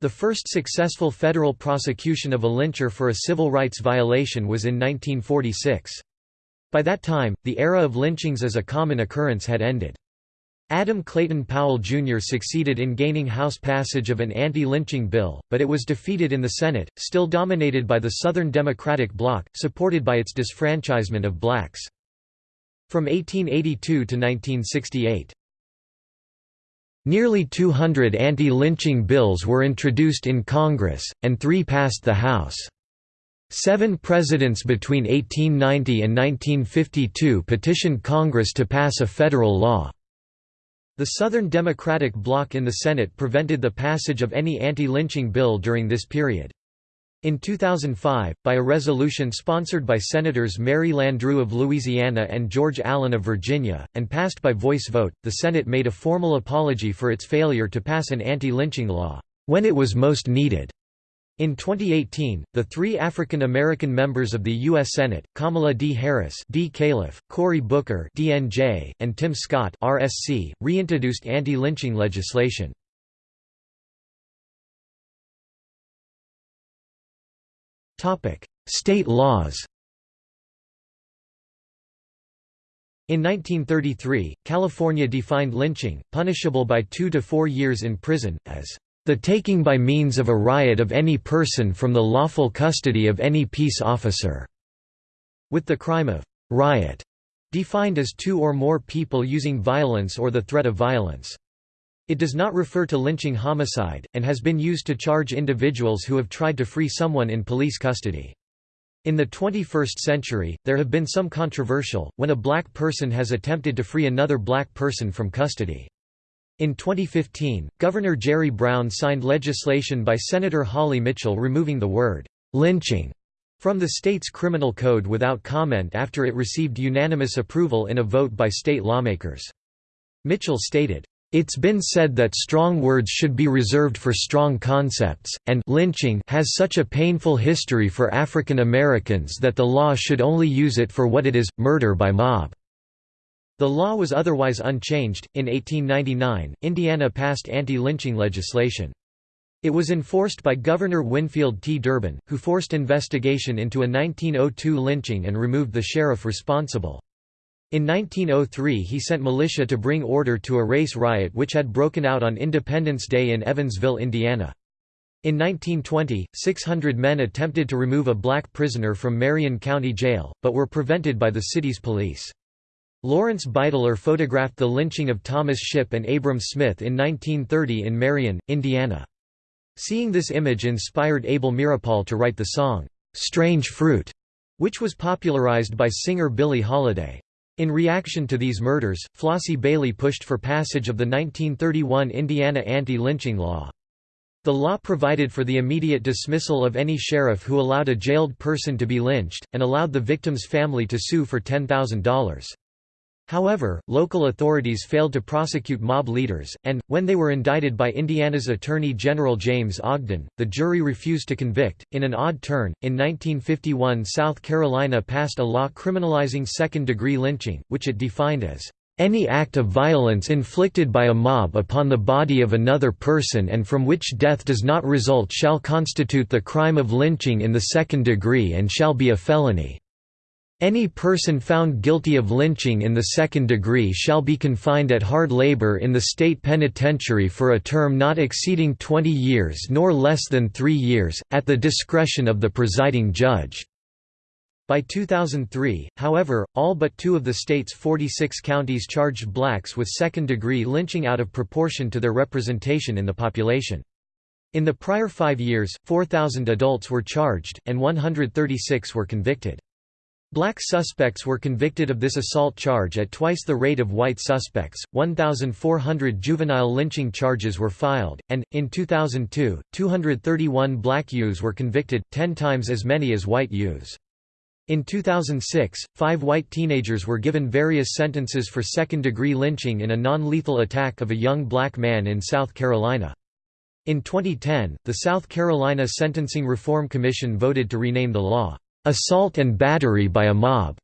The first successful federal prosecution of a lyncher for a civil rights violation was in 1946. By that time, the era of lynchings as a common occurrence had ended. Adam Clayton Powell Jr. succeeded in gaining House passage of an anti-lynching bill, but it was defeated in the Senate, still dominated by the Southern Democratic bloc, supported by its disfranchisement of blacks. From 1882 to 1968. Nearly 200 anti-lynching bills were introduced in Congress, and three passed the House. Seven presidents between 1890 and 1952 petitioned Congress to pass a federal law. The Southern Democratic bloc in the Senate prevented the passage of any anti-lynching bill during this period. In 2005, by a resolution sponsored by Senators Mary Landrieu of Louisiana and George Allen of Virginia, and passed by voice vote, the Senate made a formal apology for its failure to pass an anti-lynching law, when it was most needed. In 2018, the three African American members of the U.S. Senate, Kamala D. Harris D. Califf, Cory Booker DNJ, and Tim Scott RSC, reintroduced anti-lynching legislation. State laws In 1933, California defined lynching, punishable by two to four years in prison, as the taking by means of a riot of any person from the lawful custody of any peace officer", with the crime of riot defined as two or more people using violence or the threat of violence. It does not refer to lynching homicide, and has been used to charge individuals who have tried to free someone in police custody. In the 21st century, there have been some controversial, when a black person has attempted to free another black person from custody. In 2015, Governor Jerry Brown signed legislation by Senator Holly Mitchell removing the word, lynching, from the state's criminal code without comment after it received unanimous approval in a vote by state lawmakers. Mitchell stated, it's been said that strong words should be reserved for strong concepts, and lynching has such a painful history for African Americans that the law should only use it for what it is, murder by mob. The law was otherwise unchanged. In 1899, Indiana passed anti-lynching legislation. It was enforced by Governor Winfield T. Durbin, who forced investigation into a 1902 lynching and removed the sheriff responsible. In 1903 he sent militia to bring order to a race riot which had broken out on Independence Day in Evansville, Indiana. In 1920, 600 men attempted to remove a black prisoner from Marion County Jail, but were prevented by the city's police. Lawrence Beitler photographed the lynching of Thomas Shipp and Abram Smith in 1930 in Marion, Indiana. Seeing this image inspired Abel Meeropol to write the song, "'Strange Fruit", which was popularized by singer Billie Holiday. In reaction to these murders, Flossie Bailey pushed for passage of the 1931 Indiana anti-lynching law. The law provided for the immediate dismissal of any sheriff who allowed a jailed person to be lynched, and allowed the victim's family to sue for $10,000. However, local authorities failed to prosecute mob leaders, and, when they were indicted by Indiana's Attorney General James Ogden, the jury refused to convict. In an odd turn, in 1951 South Carolina passed a law criminalizing second degree lynching, which it defined as any act of violence inflicted by a mob upon the body of another person and from which death does not result shall constitute the crime of lynching in the second degree and shall be a felony. Any person found guilty of lynching in the second degree shall be confined at hard labor in the state penitentiary for a term not exceeding 20 years nor less than three years, at the discretion of the presiding judge. By 2003, however, all but two of the state's 46 counties charged blacks with second-degree lynching out of proportion to their representation in the population. In the prior five years, 4,000 adults were charged, and 136 were convicted. Black suspects were convicted of this assault charge at twice the rate of white suspects. 1,400 juvenile lynching charges were filed, and, in 2002, 231 black youths were convicted, 10 times as many as white youths. In 2006, five white teenagers were given various sentences for second-degree lynching in a non-lethal attack of a young black man in South Carolina. In 2010, the South Carolina Sentencing Reform Commission voted to rename the law, assault and battery by a mob,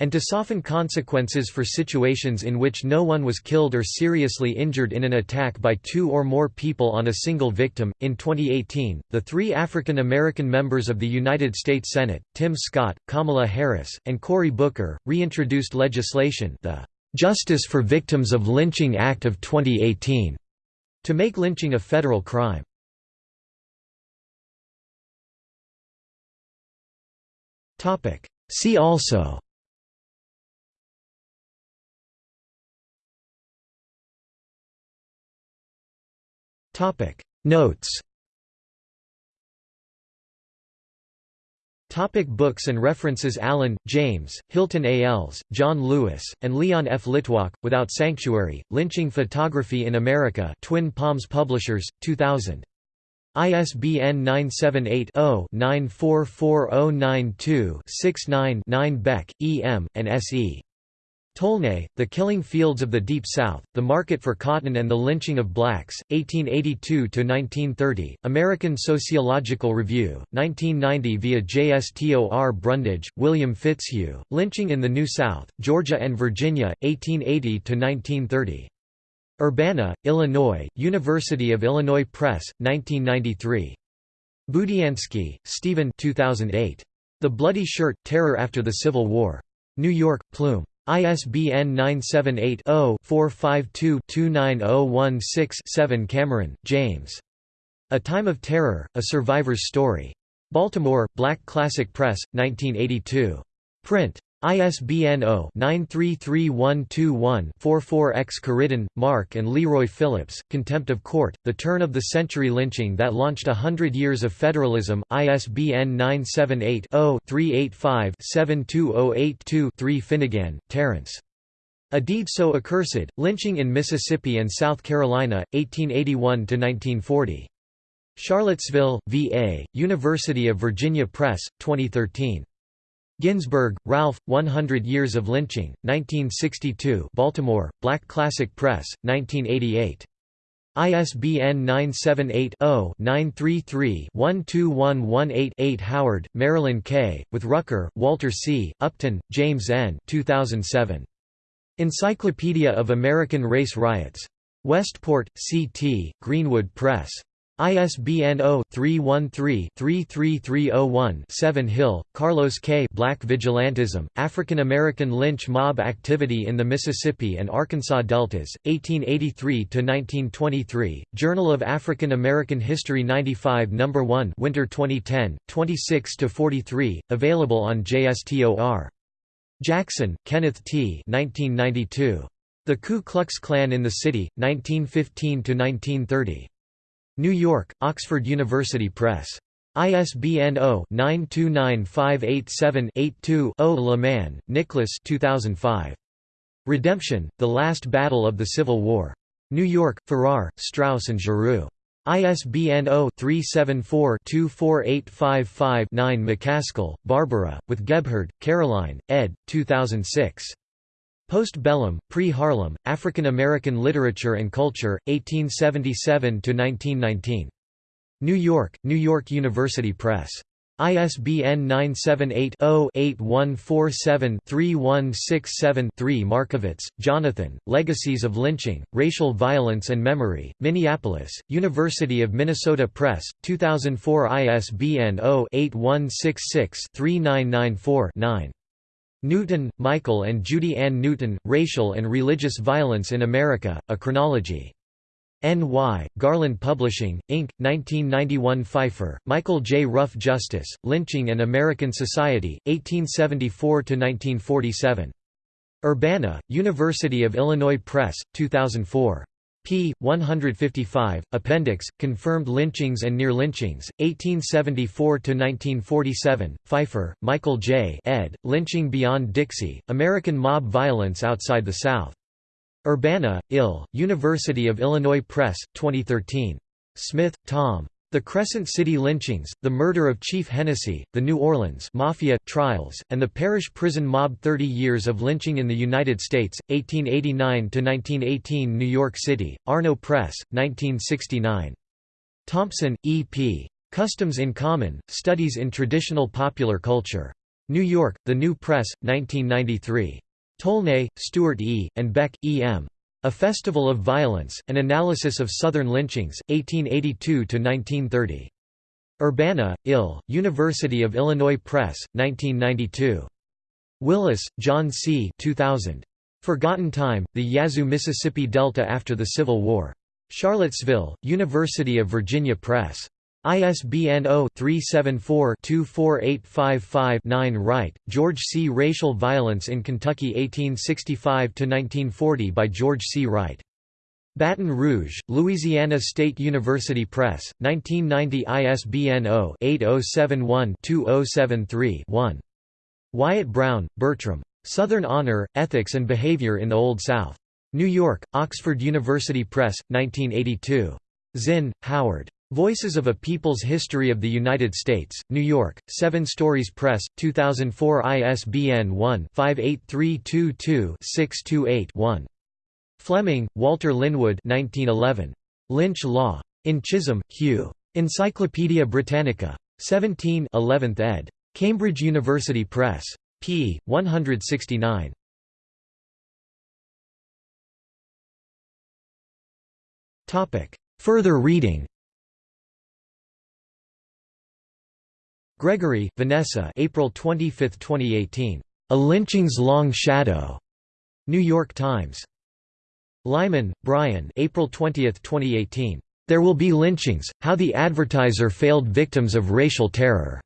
and to soften consequences for situations in which no one was killed or seriously injured in an attack by two or more people on a single victim. In 2018, the three African American members of the United States Senate, Tim Scott, Kamala Harris, and Cory Booker, reintroduced legislation, the Justice for Victims of Lynching Act of 2018, to make lynching a federal crime. Topic. See also. Topic. Notes. Topic books and references Allen, James, Hilton A. Als, John Lewis, and Leon F. Litwack, Without Sanctuary, Lynching Photography in America Twin Palms Publishers, 2000. ISBN 978-0-944092-69-9 Beck, E. M., and S. E. Tolnay, The Killing Fields of the Deep South, The Market for Cotton and the Lynching of Blacks, 1882–1930, American Sociological Review, 1990 via JSTOR Brundage, William Fitzhugh, Lynching in the New South, Georgia and Virginia, 1880–1930. Urbana, Illinois, University of Illinois Press, 1993. Budiansky, Stephen 2008. The Bloody Shirt – Terror After the Civil War. New York, Plume. ISBN 978-0-452-29016-7 Cameron, James. A Time of Terror, A Survivor's Story. Baltimore, Black Classic Press, 1982. Print. ISBN 0-933121-44-X Curriden, Mark and Leroy Phillips, Contempt of Court, The Turn of the Century Lynching That Launched a Hundred Years of Federalism, ISBN 978-0-385-72082-3 Finnegan, Terence. A Deed So Accursed, Lynching in Mississippi and South Carolina, 1881–1940. Charlottesville, VA, University of Virginia Press, 2013. Ginzburg, Ralph, 100 Years of Lynching, 1962 Baltimore, Black Classic Press, 1988. ISBN 978-0-933-12118-8 Howard, Marilyn K., with Rucker, Walter C., Upton, James N. 2007. Encyclopedia of American Race Riots. Westport, C.T., Greenwood Press. ISBN 0-313-33301-7 Hill, Karlos K. Black Vigilantism, African American Lynch Mob Activity in the Mississippi and Arkansas Deltas, 1883–1923, Journal of African American History 95 No. 1 Winter 2010, 26–43, available on JSTOR. Jackson, Kenneth T. 1992. The Ku Klux Klan in the City, 1915–1930. New York, Oxford University Press. ISBN 0-929587-82-0 Lemann, Nicholas 2005. Redemption, The Last Battle of the Civil War. New York, Farrar, Straus and Giroux. ISBN 0-374-24855-9 McCaskill, Barbara, with Gebhard, Caroline, ed. 2006. Post-bellum, pre-Harlem, African American Literature and Culture, 1877–1919. New York, New York University Press. ISBN 978-0-8147-3167-3 Markovitz, Jonathan, Legacies of Lynching, Racial Violence and Memory, Minneapolis, University of Minnesota Press, 2004 ISBN 0-8166-3994-9. Newton, Michael and Judy Ann Newton, Racial and Religious Violence in America, A Chronology. N.Y., Garland Publishing, Inc., 1991 Pfeifer, Michael J. Rough Justice, Lynching and American Society, 1874–1947. Urbana, University of Illinois Press, 2004 p. 155, Appendix, Confirmed Lynchings and Near Lynchings, 1874–1947, Pfeifer, Michael J. ed., Lynching Beyond Dixie, American Mob Violence Outside the South. Urbana, Ill., University of Illinois Press, 2013. Smith, Tom. The Crescent City lynchings, the murder of Chief Hennessy, the New Orleans Mafia, trials, and the parish prison mob 30 years of lynching in the United States, 1889 to 1918 New York City, Arno Press, 1969. Thompson, E. P. Customs in Common, Studies in Traditional Popular Culture. New York, The New Press, 1993. Tolnay, Stewart E., and Beck, E. M. A Festival of Violence, An Analysis of Southern Lynchings, 1882–1930. Urbana, Ill., University of Illinois Press, 1992. Willis, John C. 2000. Forgotten Time, The Yazoo Mississippi Delta After the Civil War. Charlottesville, University of Virginia Press. ISBN 0-374-24855-9 Wright, George C. Racial Violence in Kentucky 1865–1940 by George C. Wright. Baton Rouge, Louisiana State University Press, 1990 ISBN 0-8071-2073-1. Wyatt Brown, Bertram. Southern Honor, Ethics and Behavior in the Old South. New York, Oxford University Press, 1982. Zinn, Howard. Voices of a People's History of the United States, New York, Seven Stories Press, 2004 ISBN 1-58322-628-1. Fleming, Walter Linwood 1911. Lynch Law. In Chisholm, Hugh. Encyclopædia Britannica. 17 11th ed. Cambridge University Press. p. 169. Further reading Gregory, Vanessa April 25, 2018. A Lynching's Long Shadow. New York Times. Lyman, Brian April 20, 2018. There Will Be Lynchings, How the Advertiser Failed Victims of Racial Terror.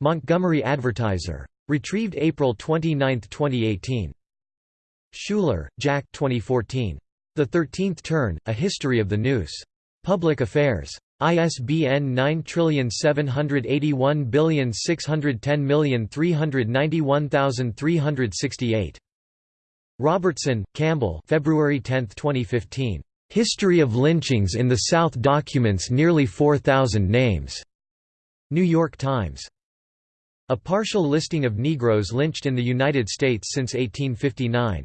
Montgomery Advertiser. Retrieved April 29, 2018. Shuler, Jack 2014. The Thirteenth Turn, A History of the Noose. Public Affairs. ISBN 9781610391368. Robertson, Campbell February 10, 2015. History of Lynchings in the South documents nearly 4,000 names. New York Times. A partial listing of Negroes lynched in the United States since 1859.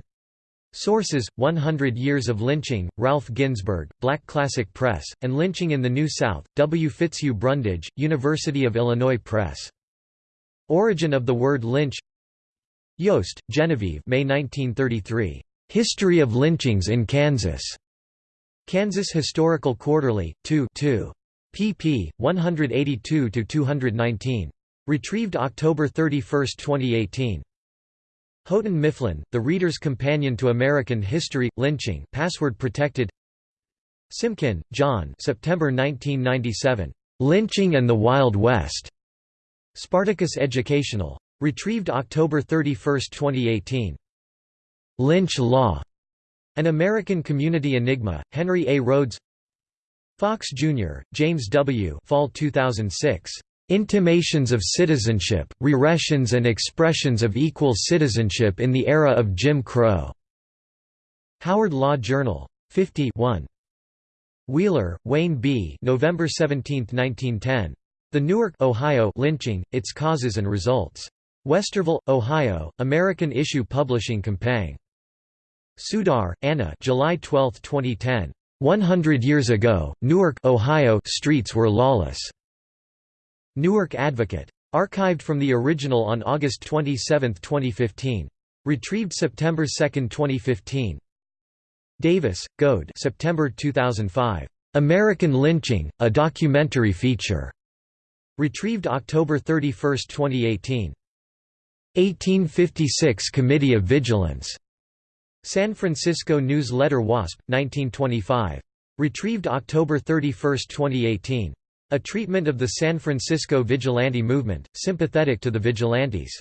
Sources: 100 Years of Lynching, Ralph Ginzburg, Black Classic Press, and Lynching in the New South, W. Fitzhugh Brundage, University of Illinois Press. Origin of the word lynch Yost, Genevieve May 1933. History of Lynchings in Kansas. Kansas Historical Quarterly, 2 2. pp. 182–219. Retrieved October 31, 2018. Houghton Mifflin, The Reader's Companion to American History, Lynching password protected Simkin, John September 1997. Lynching and the Wild West. Spartacus Educational. Retrieved October 31, 2018. Lynch Law. An American Community Enigma, Henry A. Rhodes Fox, Jr., James W. Fall 2006. Intimations of Citizenship, Reressions and Expressions of Equal Citizenship in the Era of Jim Crow. Howard Law Journal. 50 1. Wheeler, Wayne B. November 17, 1910. The Newark, Ohio lynching, Its Causes and Results. Westerville, Ohio, American Issue Publishing Company. Sudar, Anna July 12, 2010. 100 years ago, Newark, Ohio streets were lawless. Newark Advocate. Archived from the original on August 27, 2015. Retrieved September 2, 2015. Davis, Gode September 2005. American Lynching, a documentary feature. Retrieved October 31, 2018. 1856 Committee of Vigilance. San Francisco News Letter Wasp, 1925. Retrieved October 31, 2018. A treatment of the San Francisco vigilante movement, sympathetic to the vigilantes.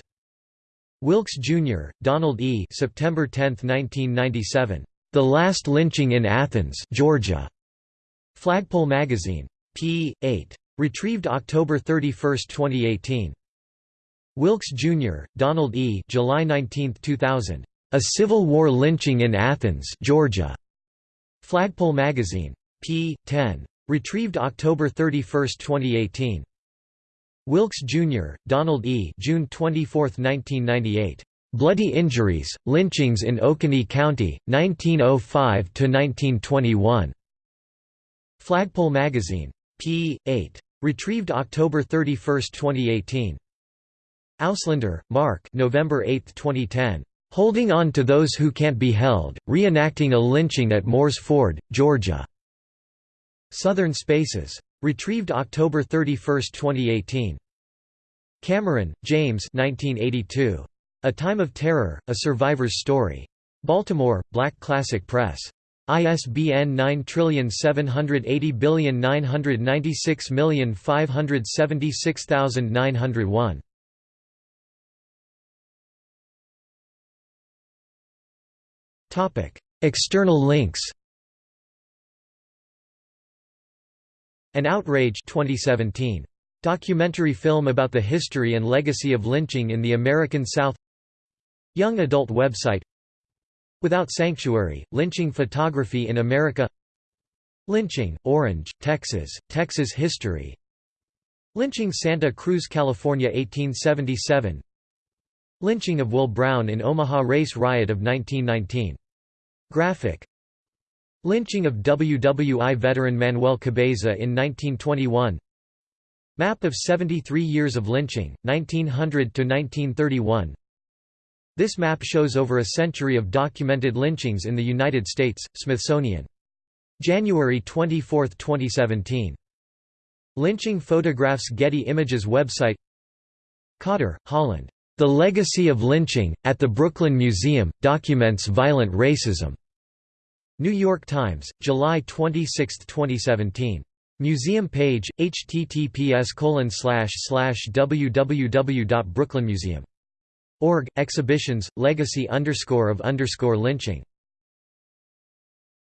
Wilkes, Jr., Donald E. September 10, 1997. The Last Lynching in Athens, Georgia. Flagpole Magazine. p. 8. Retrieved October 31, 2018. Wilkes, Jr., Donald E. July 19, 2000. A Civil War Lynching in Athens, Georgia. Flagpole Magazine. p. 10. Retrieved October 31, 2018. Wilkes, Jr., Donald E. June 24, 1998. Bloody Injuries, Lynchings in Oconee County, 1905–1921. Flagpole Magazine. p. 8. Retrieved October 31, 2018. Auslander, Mark November 8, 2010. "'Holding On to Those Who Can't Be Held, Reenacting a Lynching at Moores Ford, Georgia' Southern Spaces. Retrieved October 31, 2018. Cameron, James 1982. A Time of Terror, A Survivor's Story. Baltimore, Black Classic Press. ISBN 9780996576901. External links An Outrage 2017. Documentary film about the history and legacy of lynching in the American South. Young adult website. Without Sanctuary, Lynching Photography in America. Lynching, Orange, Texas, Texas History. Lynching Santa Cruz, California 1877 Lynching of Will Brown in Omaha Race Riot of 1919. Graphic Lynching of WWI veteran Manuel Cabeza in 1921 Map of 73 years of lynching, 1900–1931 This map shows over a century of documented lynchings in the United States, Smithsonian. January 24, 2017. Lynching photographs Getty Images website Cotter, Holland. The Legacy of Lynching, at the Brooklyn Museum, documents violent racism. New York Times, July 26, 2017. Museum page, https www.brooklynmuseum.org, exhibitions, legacy of lynching